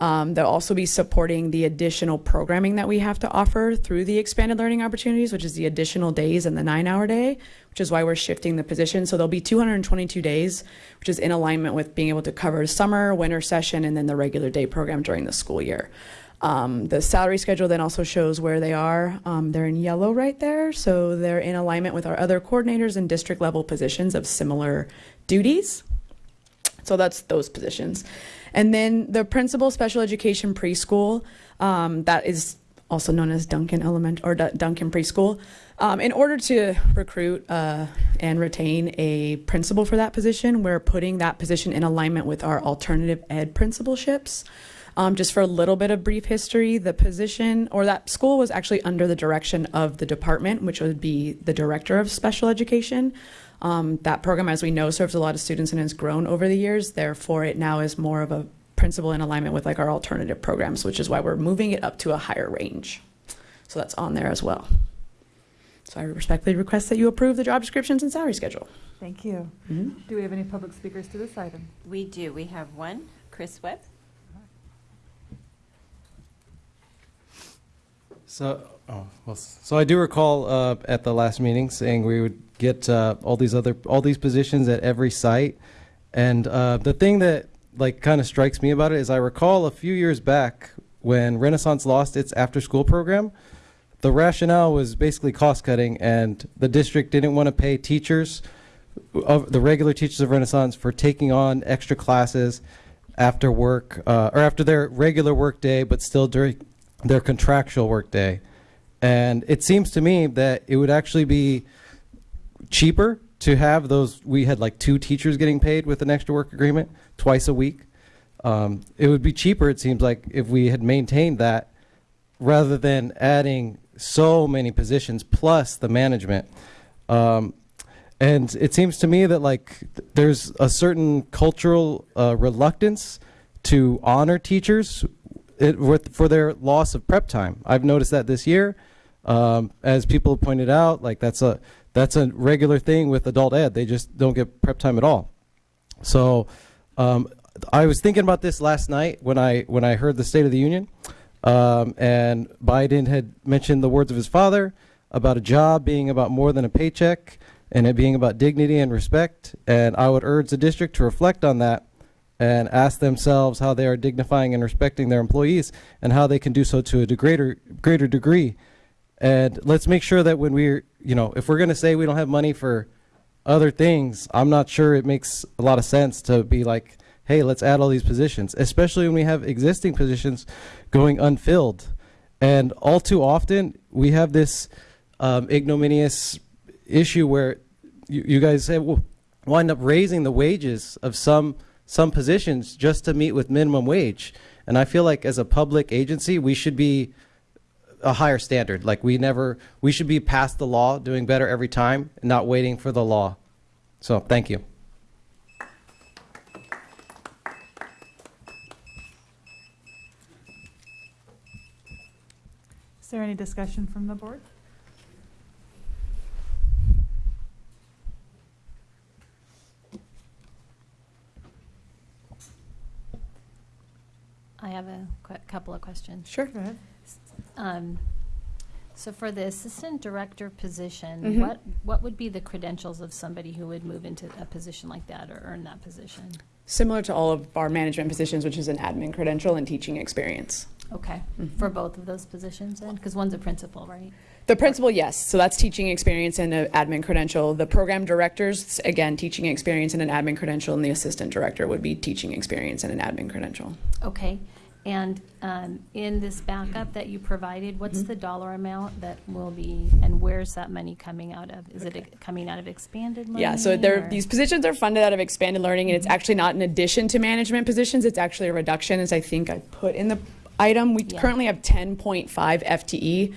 Speaker 26: Um, they'll also be supporting the additional programming that we have to offer through the expanded learning opportunities, which is the additional days and the nine hour day, which is why we're shifting the position. So there'll be 222 days, which is in alignment with being able to cover summer, winter session, and then the regular day program during the school year. Um, the salary schedule then also shows where they are. Um, they're in yellow right there. So they're in alignment with our other coordinators and district level positions of similar duties. So that's those positions. And then the principal special education preschool, um, that is also known as Duncan Element or D- Duncan Preschool. Um, in order to recruit uh, and retain a principal for that position, we're putting that position in alignment with our alternative ed principalships. Um, just for a little bit of brief history, the position or that school was actually under the direction of the department, which would be the director of special education. Um, that program, as we know, serves a lot of students and has grown over the years. Therefore, it now is more of a principle in alignment with like our alternative programs, which is why we're moving it up to a higher range. So that's on there as well. So I respectfully request that you approve the job descriptions and salary schedule.
Speaker 1: Thank you.
Speaker 26: Mhm.
Speaker 1: Do we have any public speakers to this item?
Speaker 5: We do. We have one, Chris Webb.
Speaker 16: So, oh, well, so I do recall uh, at the last meeting saying we would get uh, all these other all these positions at every site, and uh, the thing that like kind of strikes me about it is I recall a few years back when Renaissance lost its after-school program, the rationale was basically cost cutting, and the district didn't want to pay teachers of the regular teachers of Renaissance for taking on extra classes after work uh, or after their regular work day, but still during their contractual work day. And it seems to me that it would actually be cheaper to have those. We had like two teachers getting paid with an extra work agreement twice a week. Um, it would be cheaper, it seems like, if we had maintained that rather than adding so many positions plus the management. Um, and it seems to me that like th- there's a certain cultural uh, reluctance to honor teachers it, with, for their loss of prep time. I've noticed that this year, um, as people pointed out, like that's a that's a regular thing with adult ed. They just don't get prep time at all. So um, I was thinking about this last night when I when I heard the State of the Union, um, and Biden had mentioned the words of his father about a job being about more than a paycheck and it being about dignity and respect. And I would urge the district to reflect on that and ask themselves how they are dignifying and respecting their employees and how they can do so to a greater greater degree. And let's make sure that when we're, you know, if we're going to say we don't have money for other things, I'm not sure it makes a lot of sense to be like, hey, let's add all these positions, especially when we have existing positions going unfilled. And all too often, we have this um, ignominious issue where you, you guys say, well, wind up raising the wages of some some positions just to meet with minimum wage. And I feel like as a public agency, we should be a higher standard. Like we never, we should be past the law, doing better every time, and not waiting for the law. So thank you.
Speaker 1: Is there any discussion from the board?
Speaker 7: I have a qu- couple of questions.
Speaker 26: Sure.
Speaker 1: Go ahead.
Speaker 7: Um, so for the assistant director position,
Speaker 26: Mhm.
Speaker 7: what, what would be the credentials of somebody who would move into a position like that or earn that position?
Speaker 26: Similar to all of our management positions, which is an admin credential and teaching experience.
Speaker 7: Okay,
Speaker 26: Mhm.
Speaker 7: for both of those positions then? Because one's a principal, right?
Speaker 26: The principal, yes. So that's teaching experience and an admin credential. The program directors, again, teaching experience and an admin credential, and the assistant director would be teaching experience and an admin credential.
Speaker 7: Okay, and um, in this backup that you provided, what's
Speaker 26: Mm-hmm.
Speaker 7: the dollar amount that will be, and where's that money coming out of? Is it coming out of expanded money?
Speaker 26: Yeah, so these positions are funded out of expanded learning, and it's actually not an addition to management positions. It's actually a reduction, as I think I put in the item. We
Speaker 7: Yeah.
Speaker 26: currently have 10.5 FTE.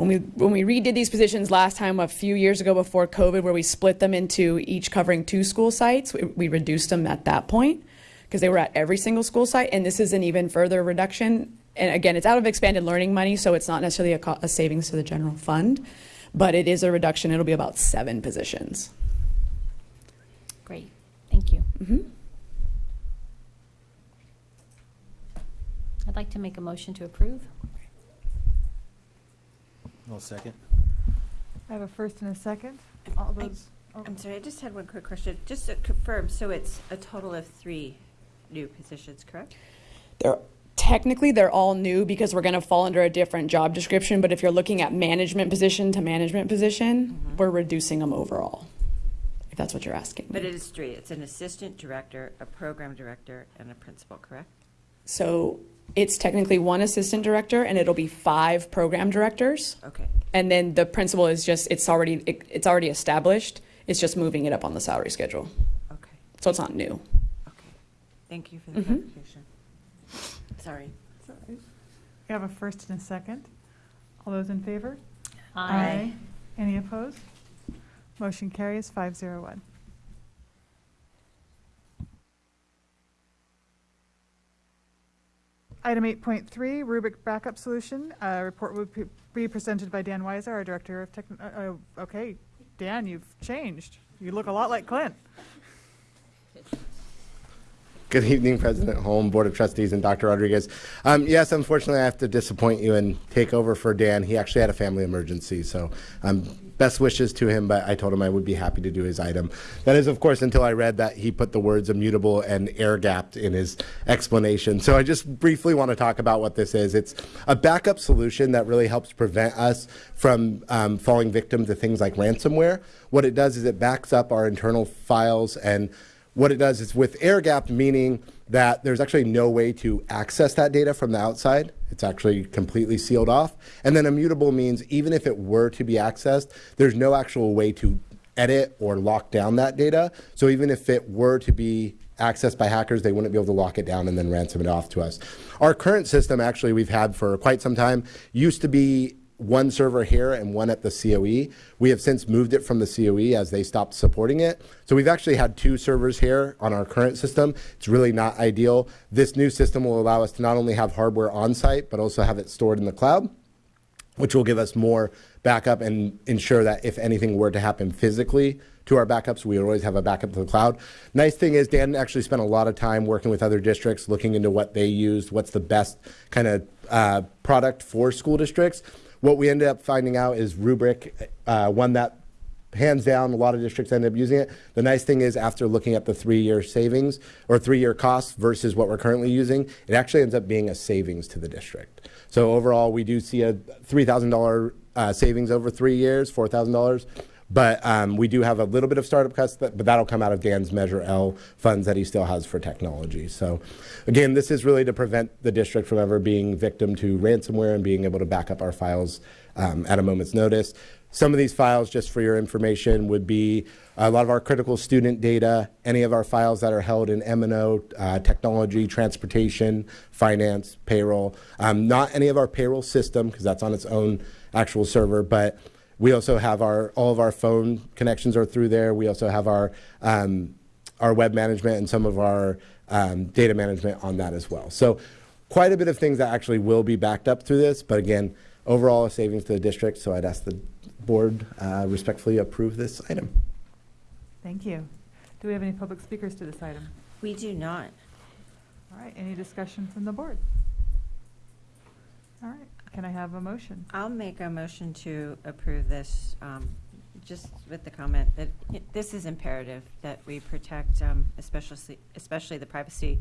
Speaker 26: When we when we redid these positions last time, a few years ago before COVID, where we split them into each covering two school sites, we, we reduced them at that point because they were at every single school site, and this is an even further reduction. And again, it's out of expanded learning money, so it's not necessarily a, a savings to the general fund, but it is a reduction. It'll be about seven positions.
Speaker 7: Great, thank you.
Speaker 26: Mhm.
Speaker 7: I'd like to make a motion to approve.
Speaker 8: I'll second.
Speaker 1: I have a first and a second. All those, oh,
Speaker 5: I'm sorry, I just had one quick question. Just to confirm, so it's a total of three new positions, correct?
Speaker 26: They're technically they're all new because we're going to fall under a different job description. But if you're looking at management position to management position, mm-hmm. we're reducing them overall. If that's what you're asking.
Speaker 5: But it is three. It's an assistant director, a program director, and a principal, correct?
Speaker 26: So it's technically one assistant director and it'll be five program directors.
Speaker 5: Okay.
Speaker 26: And then the principal is just it's already it, it's already established. It's just moving it up on the salary schedule.
Speaker 5: Okay.
Speaker 26: So it's not new. Okay.
Speaker 5: Thank you for the
Speaker 26: mm -hmm.
Speaker 5: clarification. Sorry. Sorry.
Speaker 1: We have a first and a second. All those in favor?
Speaker 7: Aye. Aye.
Speaker 1: Any opposed? Motion carries 501. Item eight point three, Rubrik backup solution. Uh, report will be- presented by Dan Weiser, our Director of Tech, uh, uh, okay, Dan, you've changed. You look a lot like Clint.
Speaker 27: Good evening, President Holm, Board of Trustees, and Dr. Rodriguez. Um, yes, unfortunately, I have to disappoint you and take over for Dan. He actually had a family emergency, so um, best wishes to him, but I told him I would be happy to do his item. That is, of course, until I read that he put the words immutable and air gapped in his explanation. So I just briefly want to talk about what this is. It's a backup solution that really helps prevent us from um, falling victim to things like ransomware. What it does is it backs up our internal files and what it does is with air gapped, meaning that there's actually no way to access that data from the outside. It's actually completely sealed off. And then immutable means even if it were to be accessed, there's no actual way to edit or lock down that data. So even if it were to be accessed by hackers, they wouldn't be able to lock it down and then ransom it off to us. Our current system, actually, we've had for quite some time, used to be one server here and one at the COE. We have since moved it from the COE as they stopped supporting it. So we've actually had two servers here on our current system. It's really not ideal. This new system will allow us to not only have hardware on site, but also have it stored in the cloud which will give us more backup and ensure that if anything were to happen physically to our backups, we always have a backup to the cloud. Nice thing is Dan actually spent a lot of time working with other districts, looking into what they used, what's the best kind of uh, product for school districts. What we ended up finding out is Rubrik, uh, one that hands down, a lot of districts end up using it. The nice thing is, after looking at the three-year savings or three-year costs versus what we're currently using, it actually ends up being a savings to the district. So overall, we do see a three thousand dollar uh, savings over three years, four thousand dollars. But um, we do have a little bit of startup costs, that, but that'll come out of Dan's Measure L funds that he still has for technology. So, again, this is really to prevent the district from ever being victim to ransomware and being able to back up our files um, at a moment's notice. Some of these files, just for your information, would be a lot of our critical student data, any of our files that are held in M&O, uh, technology, transportation, finance, payroll. Um, not any of our payroll system, because that's on its own actual server, but we also have our all of our phone connections are through there. We also have our um, our web management and some of our um, data management on that as well. So quite a bit of things that actually will be backed up through this. But again, overall a savings to the district. So I'd ask the board uh, respectfully approve this item.
Speaker 1: Thank you. Do we have any public speakers to this item?
Speaker 5: We do not.
Speaker 1: All right, any discussion from the board? All right, can I have a motion?
Speaker 5: I'll make a motion to approve this, um, just with the comment that y- this is imperative, that we protect um, especially, especially the privacy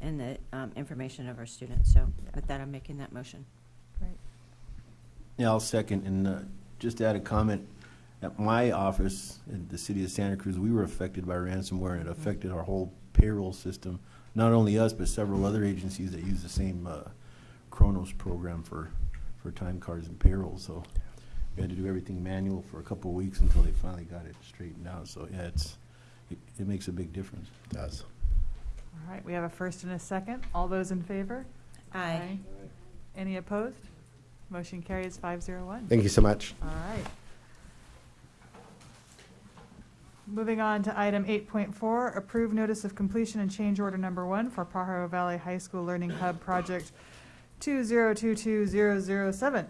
Speaker 5: and the um, information of our students. So with that, I'm making that motion.
Speaker 1: Great.
Speaker 8: Yeah, I'll second. And uh, just to add a comment, at my office in the city of Santa Cruz, we were affected by ransomware and it affected our whole payroll system. Not only us, but several other agencies that use the same uh, Kronos program for, for time cards and payroll. So we had to do everything manual for a couple of weeks until they finally got it straightened out. So yeah, it's, it, it makes a big difference.
Speaker 27: It does.
Speaker 1: All right, we have a first and a second. All those in favor?
Speaker 5: Aye.
Speaker 1: Any opposed? Motion carries five zero one.
Speaker 27: Thank you so much.
Speaker 1: All right. Moving on to item eight point four, approve notice of completion and change order number one for Pajaro Valley High School Learning Hub Project two zero two two zero zero seven.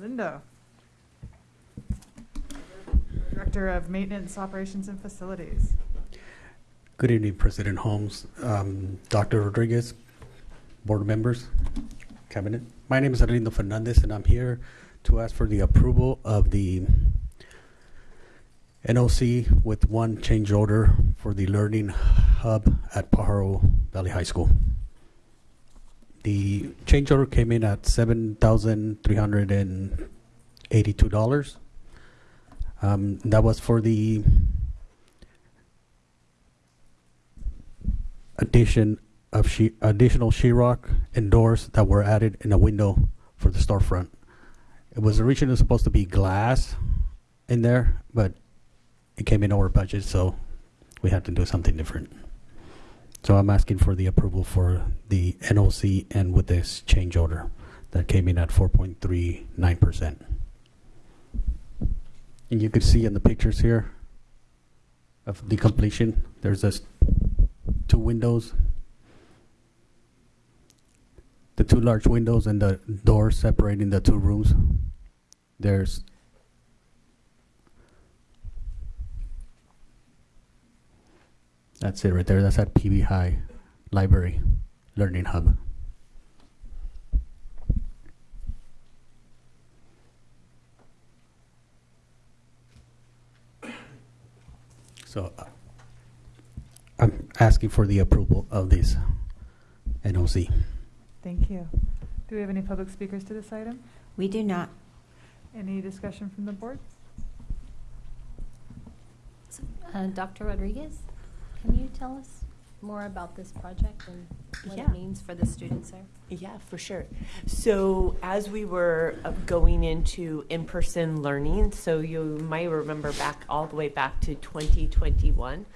Speaker 1: Lindo. Director of Maintenance, Operations and Facilities.
Speaker 28: Good evening, President Holmes, um, Dr. Rodriguez, board members, cabinet. My name is Arlindo Fernandez, and I'm here to ask for the approval of the NOC with one change order for the Learning Hub at Pajaro Valley High School. The change order came in at seven thousand three hundred and eighty-two dollars. Um, that was for the addition of she additional sheetrock and doors that were added in a window for the storefront. It was originally supposed to be glass in there, but it came in over budget, so we had to do something different. So I'm asking for the approval for the NOC and with this change order that came in at 4.39%. And you could see in the pictures here of the completion, there's this two windows, the two large windows and the door separating the two rooms. There's That's it right there. That's at PV High Library Learning Hub. So uh, I'm asking for the approval of this NOC.
Speaker 1: Thank you. Do we have any public speakers to this item?
Speaker 5: We do not.
Speaker 1: Any discussion from the board?
Speaker 7: Uh, Dr. Rodriguez, can you tell us more about this project and what
Speaker 3: Yeah.
Speaker 7: it means for the students there?
Speaker 3: Yeah, for sure. So as we were uh, going into in-person learning, so you might remember back all the way back to 2021,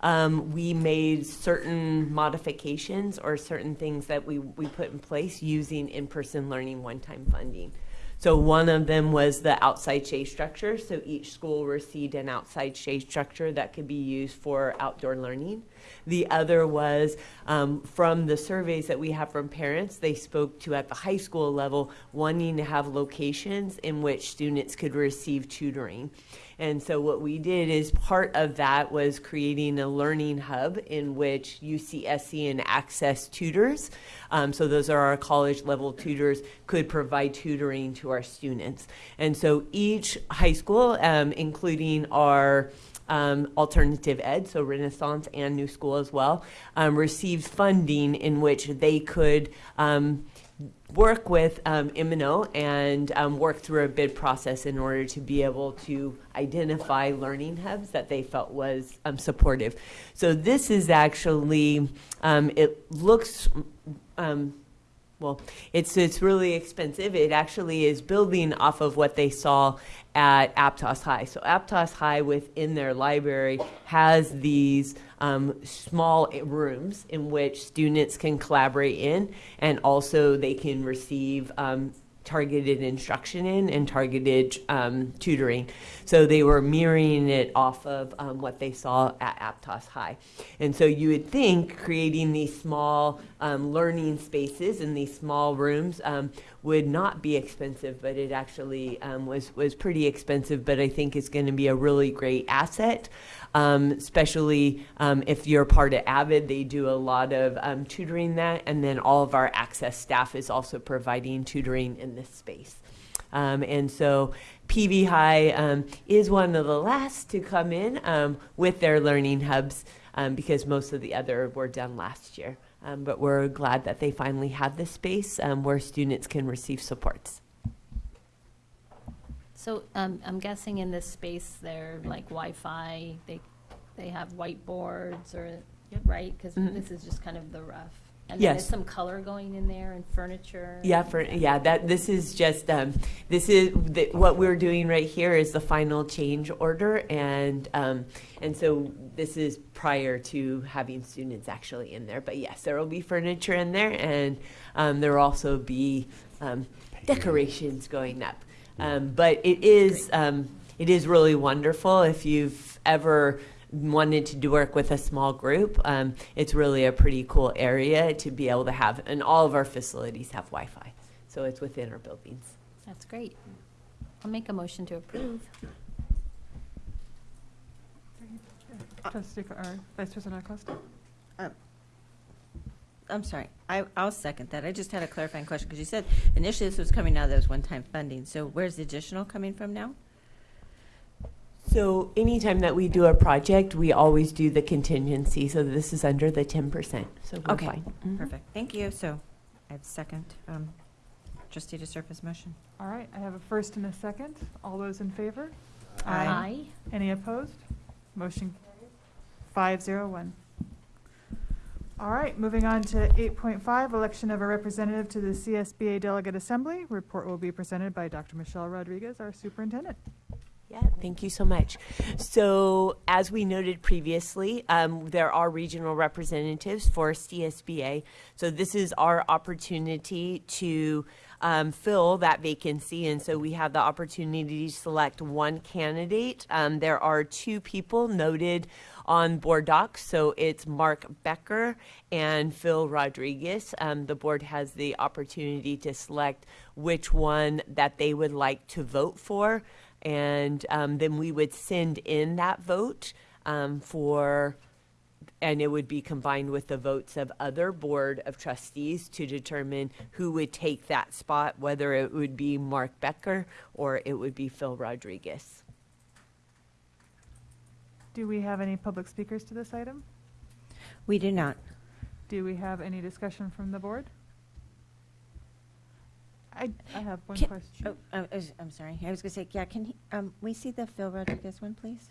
Speaker 3: um, we made certain modifications or certain things that we, we put in place using in-person learning one-time funding. So one of them was the outside shade structure. So each school received an outside shade structure that could be used for outdoor learning. The other was um, from the surveys that we have from parents, they spoke to at the high school level wanting to have locations in which students could receive tutoring. And so what we did is part of that was creating a learning hub in which UCSC and Access tutors, um, so those are our college level tutors, could provide tutoring to our students. And so each high school, um, including our um, alternative ed, so Renaissance and New School as well, um, received funding in which they could um, work with um, and um, work through a bid process in order to be able to identify learning hubs that they felt was um, supportive. So this is actually, um, it looks, um, well, it's it's really expensive. It actually is building off of what they saw at Aptos High. So Aptos High within their library has these um, small rooms in which students can collaborate in, and also they can receive um, targeted instruction in and targeted um, tutoring. So they were mirroring it off of um, what they saw at Aptos High. And so you would think creating these small um, learning spaces in these small rooms um, would not be expensive, but it actually um, was, was pretty expensive, but I think it's going to be a really great asset. Um, especially um, if you're part of Avid, they do a lot of um, tutoring that, and then all of our access staff is also providing tutoring in this space. Um, and so PV High um, is one of the last to come in um, with their learning hubs because most of the other were done last year. Um, but we're glad that they finally have this space um, where students can receive supports.
Speaker 7: So um, I'm guessing in this space, they're like Wi-Fi, they, they have whiteboards or, right? Because
Speaker 3: Mhm.
Speaker 7: this is just kind of the rough. And then there's
Speaker 3: Yes.
Speaker 7: some color going in there and furniture.
Speaker 3: Yeah, for yeah, that this is just um, this is the, what we're doing right here is the final change order, and um, and so this is prior to having students actually in there. But yes, there will be furniture in there, and um, there will also be um, decorations going up. Um, but it is um, it is really wonderful if you've ever wanted to do work with a small group. Um, it's really a pretty cool area to be able to have, and all of our facilities have Wi-Fi, so it's within our buildings.
Speaker 7: That's great. I'll make a motion to approve.
Speaker 1: Trustee, or Vice President Acosta?
Speaker 5: Um, I'm sorry, I, I'll second that. I just had a clarifying question, because you said initially this was coming out of those one-time funding, so where's the additional coming from now?
Speaker 3: So anytime that we do a project, we always do the contingency. So this is under the ten percent. So we're
Speaker 5: Okay,
Speaker 3: fine. Mhm.
Speaker 5: perfect, thank you. So I have second, um, trustee DeSerpa's motion.
Speaker 1: All right, I have a first and a second. All those in favor?
Speaker 5: Aye.
Speaker 7: Aye.
Speaker 1: Any opposed? Motion carries five zero one. All right, moving on to eight point five, election of a representative to the CSBA Delegate Assembly. Report will be presented by Dr. Michelle Rodriguez, our superintendent.
Speaker 3: Yeah, thank you so much. So, as we noted previously, um, there are regional representatives for CSBA. So, this is our opportunity to um, fill that vacancy. And so, we have the opportunity to select one candidate. Um, there are two people noted on board docs. So, it's Mark Becker and Phil Rodriguez. Um, the board has the opportunity to select which one that they would like to vote for and um, then we would send in that vote um, for and it would be combined with the votes of other board of trustees to determine who would take that spot whether it would be mark becker or it would be phil rodriguez
Speaker 1: Do we have any public speakers to this item?
Speaker 5: We do not.
Speaker 1: Do we have any discussion from the board? I, I have one
Speaker 5: Can-
Speaker 1: question.
Speaker 5: Oh, I was- I'm sorry, I was gonna say, yeah, can he, um, we see the Phil Rodriguez one, please?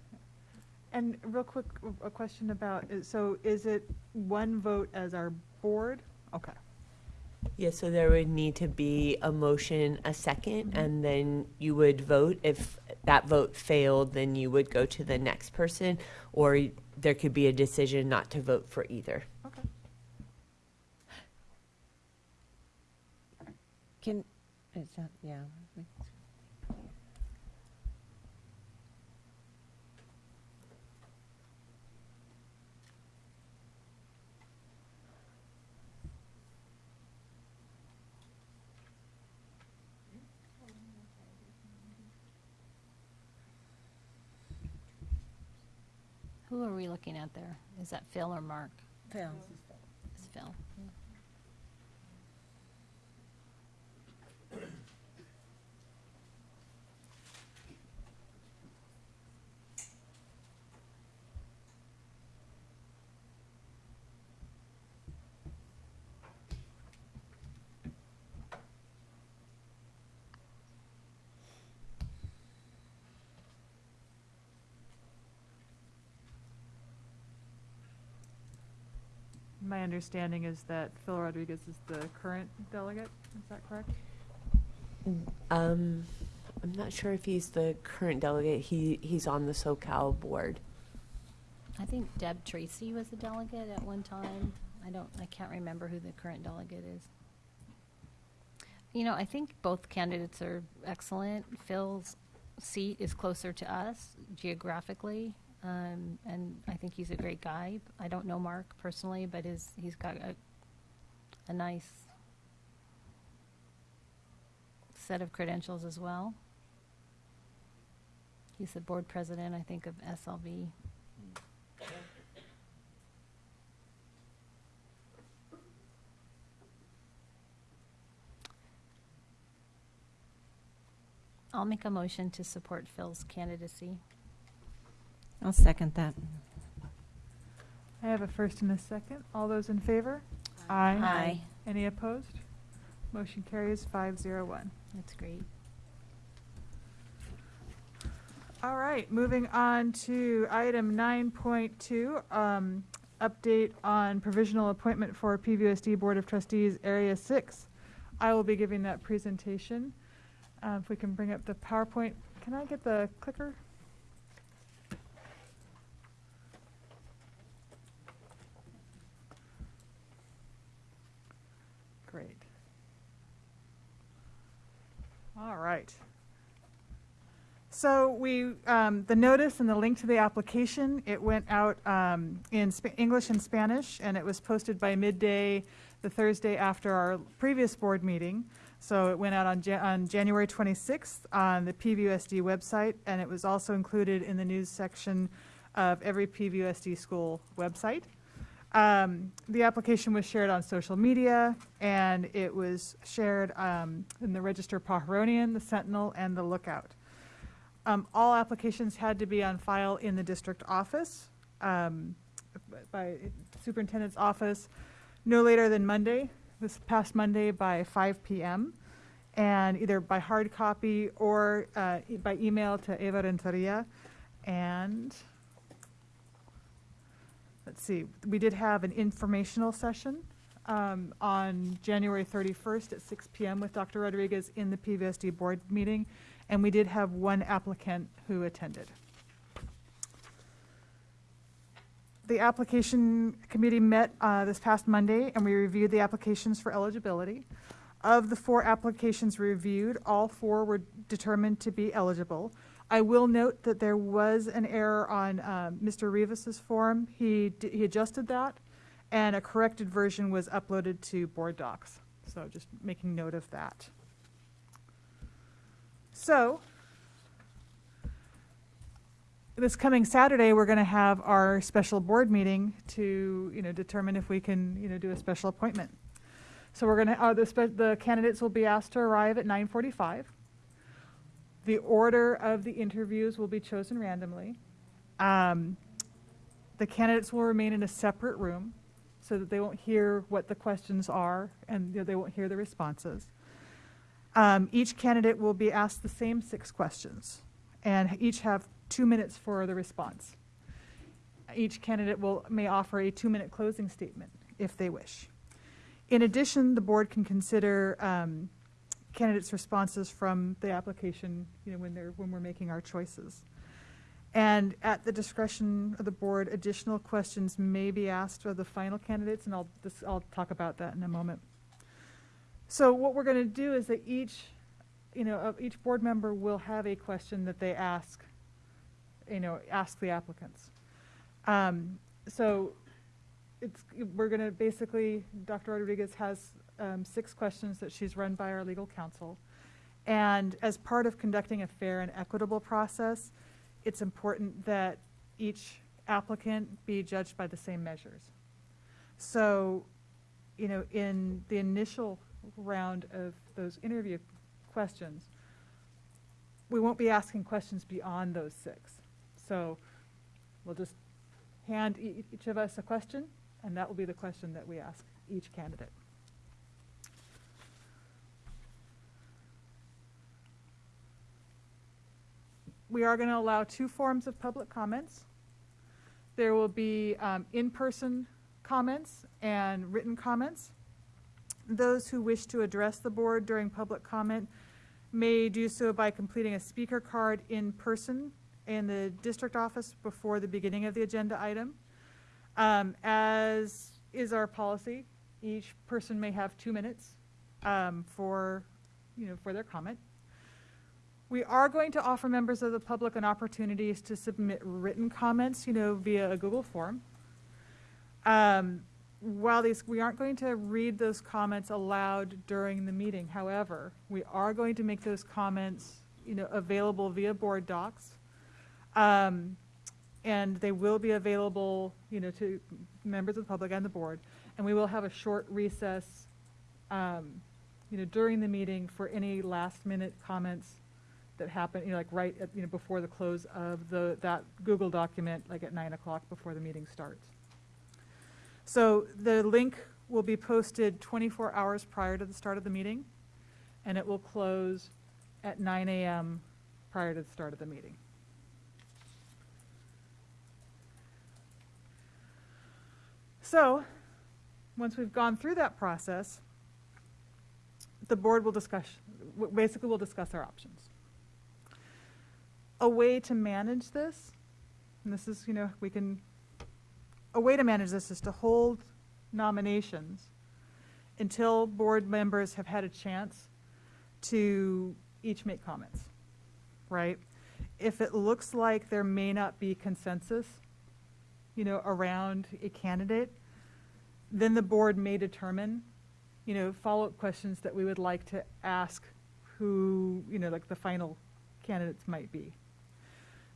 Speaker 1: And real quick, a question about, is- so is it one vote as our board? Okay.
Speaker 3: yeah so there would need to be a motion a 2nd and then you would vote if that vote failed then you would go to the next person or there could be a decision not to vote for either
Speaker 1: Okay.
Speaker 5: Can, is that, yeah.
Speaker 7: Who are we looking at there? Is that Phil or Mark?
Speaker 5: Phil.
Speaker 7: It's Phil.
Speaker 1: My understanding is that Phil Rodriguez is the current delegate, is that correct?
Speaker 3: Um, I'm not sure if he's the current delegate. He he's on the SoCal board.
Speaker 7: I think Deb Tracy was the delegate at one time. I don't, I can't remember who the current delegate is. You know, I think both candidates are excellent. Phil's seat is closer to us geographically, um, and I think he's a great guy. I don't know Mark personally, but his, he's got a, a nice set of credentials as well. He's the board president, I think, of SLV. I'll make a motion to support Phil's candidacy.
Speaker 5: I'll second that.
Speaker 1: I have a first and a second. All those in favor? Aye.
Speaker 5: Aye.
Speaker 1: Any opposed? Motion carries five zero one.
Speaker 7: That's great.
Speaker 1: All right, moving on to item 9.2, um, update on provisional appointment for PVSD Board of Trustees, Area 6. I will be giving that presentation. Uh, If we can bring up the PowerPoint, can I get the clicker? Great. All right. So we, um, the notice and the link to the application, it went out um, in Sp- English and Spanish, and it was posted by midday the Thursday after our previous board meeting. So it went out on, Ja- on January 26th on the PVUSD website, and it was also included in the news section of every PVUSD school website. Um, the application was shared on social media, and it was shared um, in the Register Pajaronian, the Sentinel, and the Lookout. Um, all applications had to be on file in the district office, um, by superintendent's office, no later than Monday, this past Monday by 5 PM, and either by hard copy or uh, by email to Eva Renteria. And, let's see, we did have an informational session um, on January 31st at 6 PM with Dr. Rodriguez in the PVSD board meeting, and we did have one applicant who attended. The application committee met uh, this past Monday, and we reviewed the applications for eligibility. Of the four applications reviewed, all four were determined to be eligible. I will note that there was an error on um, Mr. Rivas's form. He he adjusted that, and a corrected version was uploaded to Board Docs. So just making note of that. So, this coming Saturday, we're going to have our special board meeting to, you know, determine if we can, you know, do a special appointment. So we're going to, uh, the, the candidates will be asked to arrive at 9:45. The order of the interviews will be chosen randomly. Um, the candidates will remain in a separate room so that they won't hear what the questions are and you know, they won't hear the responses. Um, each candidate will be asked the same six questions and each have two minutes for the response. Each candidate will, may offer a two-minute closing statement if they wish. In addition, the board can consider um, candidates' responses from the application, you know, when they're, when we're making our choices. And at the discretion of the board, additional questions may be asked of the final candidates, and I'll, this, I'll talk about that in a moment. So what we're going to do is that each, you know, of each board member will have a question that they ask, you know, ask the applicants. Um, so it's, we're going to basically, Dr. Rodriguez has um, six questions that she's run by our legal counsel. And as part of conducting a fair and equitable process, it's important that each applicant be judged by the same measures. So, you know, in the initial round of those interview questions, we won't be asking questions beyond those six. So we'll just hand e- each of us a question, and that will be the question that we ask each candidate. We are going to allow two forms of public comments. There will be um, in-person comments and written comments. Those who wish to address the board during public comment may do so by completing a speaker card in person in the district office before the beginning of the agenda item. Um, As is our policy, each person may have two minutes um, for, you know, for their comment. We are going to offer members of the public an opportunity to submit written comments, you know, via a Google form. Um, While these, we aren't going to read those comments aloud during the meeting, however, we are going to make those comments, you know, available via board docs. Um, And they will be available, you know, to members of the public and the board. And we will have a short recess, um, you know, during the meeting for any last-minute comments that happen, you know, like right at, you know, before the close of the, that Google document, like at nine o'clock before the meeting starts. So the link will be posted 24 hours prior to the start of the meeting, and it will close at 9 a.m. prior to the start of the meeting. So once we've gone through that process, the board will discuss, basically we'll discuss our options. A way to manage this, and this is, you know, we can a way to manage this is to hold nominations until board members have had a chance to each make comments, right? If it looks like there may not be consensus, you know, around a candidate, then the board may determine, you know, follow-up questions that we would like to ask who, you know, like the final candidates might be.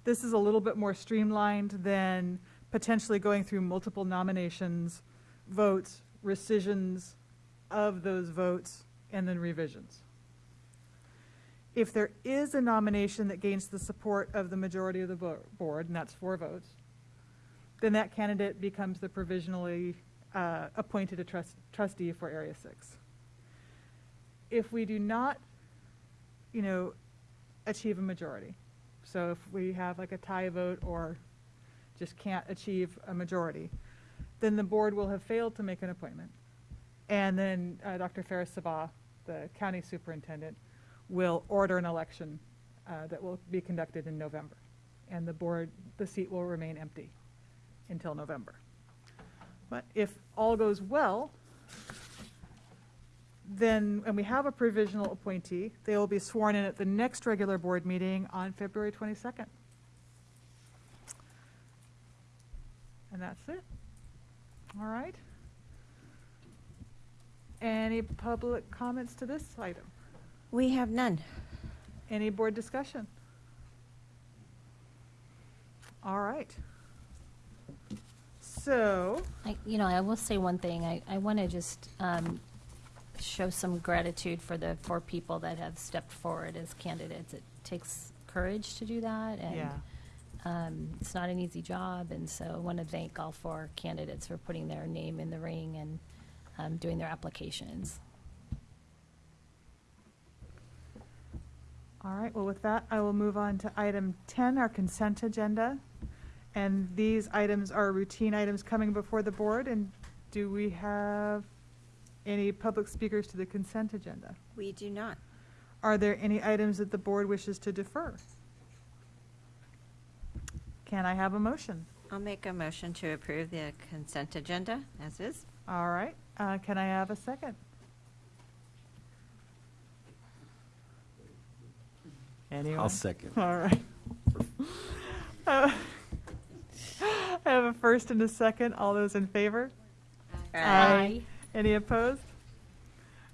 Speaker 1: This is a little bit more streamlined than potentially going through multiple nominations, votes, rescissions of those votes, and then revisions. If there is a nomination that gains the support of the majority of the board, and that's four votes, then that candidate becomes the provisionally uh, appointed a trust- trustee for Area 6. If we do not, you know, achieve a majority, so if we have like a tie vote or just can't achieve a majority, then the board will have failed to make an appointment. And then uh, Dr. Faris Sabbah, the county superintendent, will order an election uh, that will be conducted in November. And the board, the seat will remain empty until November. But if all goes well, then, and we have a provisional appointee, they will be sworn in at the next regular board meeting on February 22nd. And that's it. All right. Any public comments to this item?
Speaker 5: We have none.
Speaker 1: Any board discussion? All right. So,
Speaker 7: I, you know, I will say one thing. I, I want to just um, show some gratitude for the four people that have stepped forward as candidates. It takes courage to do that, and
Speaker 1: Yeah.
Speaker 7: Um, it's not an easy job. And so I want to thank all four candidates for putting their name in the ring and um, doing their applications.
Speaker 1: all right, well, with that, I will move on to item 10, our consent agenda. And these items are routine items coming before the board. And do we have any public speakers to the consent agenda?
Speaker 5: We do not.
Speaker 1: Are there any items that the board wishes to defer? Can I have a motion?
Speaker 5: I'll make a motion to approve the consent agenda as is.
Speaker 1: All right, uh, can I have a second? Anyone?
Speaker 8: I'll second.
Speaker 1: All right. [laughs] Uh, I have a first and a second. All those in favor?
Speaker 7: Aye.
Speaker 1: Any opposed?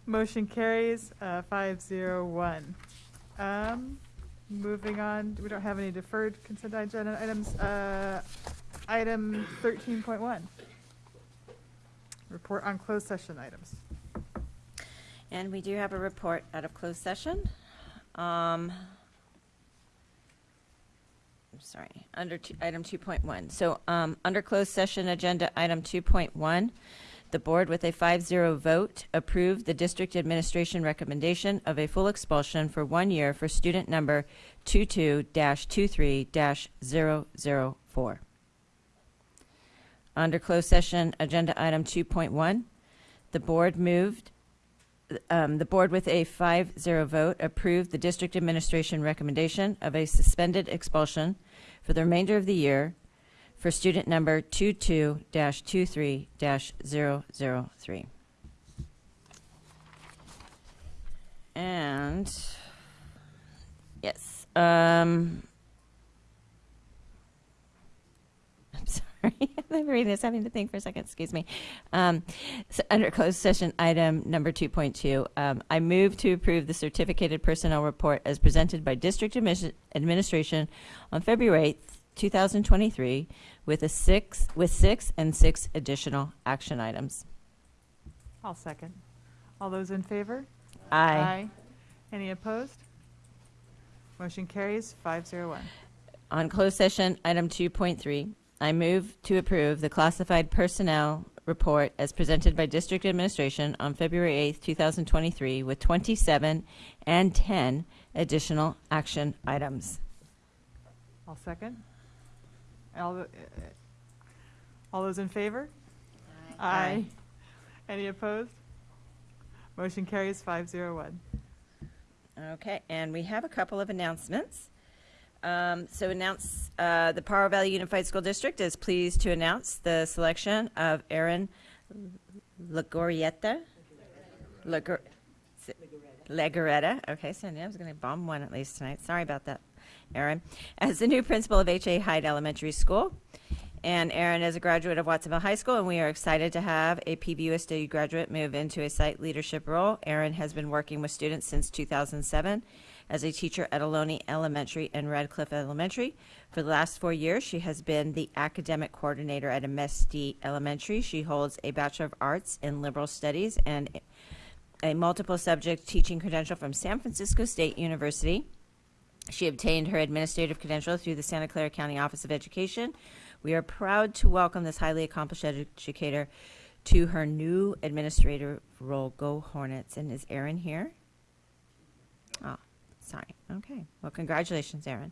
Speaker 1: Motion carries, uh, five zero one. Um, moving on, we don't have any deferred consent agenda items. Uh, item thirteen point one. Report on closed session items.
Speaker 5: And we do have a report out of closed session. Um, I'm sorry, under two- item 2.1. So um, under closed session agenda, item 2.1, the board with a 5-0 vote approved the district administration recommendation of a full expulsion for one year for student number 22-23-004. Under closed session agenda item 2.1, the board moved um, the board with a 5-0 vote approved the district administration recommendation of a suspended expulsion for the remainder of the year for student number 22-23-003. And, yes, um, [laughs] I'm sorry, [laughs] I'm reading this, having to think for a second, excuse me. Um, so under closed session, item number 2.2, um, I move to approve the certificated personnel report as presented by district administration on February 8th, 2023, with a six, with six and six additional action items.
Speaker 1: I'll second. All those in favor?
Speaker 5: Aye.
Speaker 1: Any opposed? Motion carries, five zero one.
Speaker 5: On closed session, item 2.3, I move to approve the classified personnel report as presented by district administration on February 8th, 2023, with 27 and 10 additional action items.
Speaker 1: I'll second. All, the- all those in favor? Aye. Any opposed? Motion carries five zero one.
Speaker 5: Okay, and we have a couple of announcements. Um, so announce, uh, the Pajaro Valley Unified School District is pleased to announce the selection of Aaron Legorieta. Legor- Legoretta, okay, so I was gonna bomb one at least tonight, sorry about that, Aaron, as the new principal of H.A. Hyde Elementary School. And Aaron is a graduate of Watsonville High School, and we are excited to have a PVUSD graduate move into a site leadership role. Aaron has been working with students since 2007 as a teacher at Ohlone Elementary and Radcliff Elementary. For the last four years, she has been the academic coordinator at MSD Elementary. She holds a Bachelor of Arts in Liberal Studies and a multiple subject teaching credential from San Francisco State University. She obtained her administrative credential through the Santa Clara County Office of Education. We are proud to welcome this highly accomplished educator to her new administrator role. Go Hornets. And is Erin here? Oh, sorry. Okay. Well, congratulations, Erin.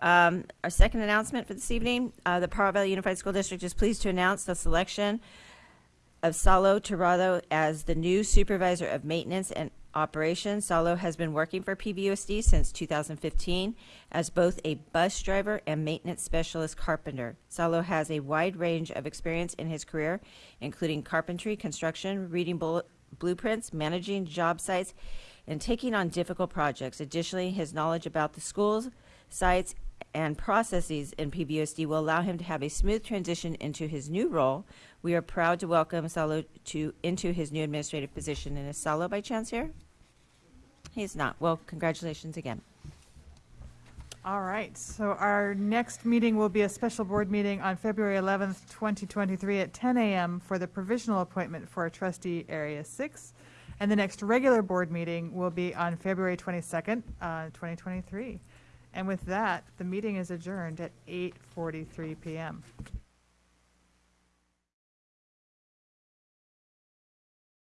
Speaker 5: Um, our second announcement for this evening uh, the Pajaro Valley Unified School District is pleased to announce the selection of Salo Tirado as the new supervisor of maintenance and operations. Salo has been working for PVUSD since 2015 as both a bus driver and maintenance specialist carpenter. Salo has a wide range of experience in his career, including carpentry, construction, reading blueprints, managing job sites, and taking on difficult projects. Additionally, his knowledge about the schools, sites, and processes in PVUSD will allow him to have a smooth transition into his new role. We are proud to welcome Salo to into his new administrative position. And is Salo by chance here? He's not. Well, congratulations again.
Speaker 1: All right, so our next meeting will be a special board meeting on February 11th, 2023 at 10 a.m. for the provisional appointment for trustee Area 6. And the next regular board meeting will be on February 22nd, uh, 2023. And with that, the meeting is adjourned at 8:43 PM.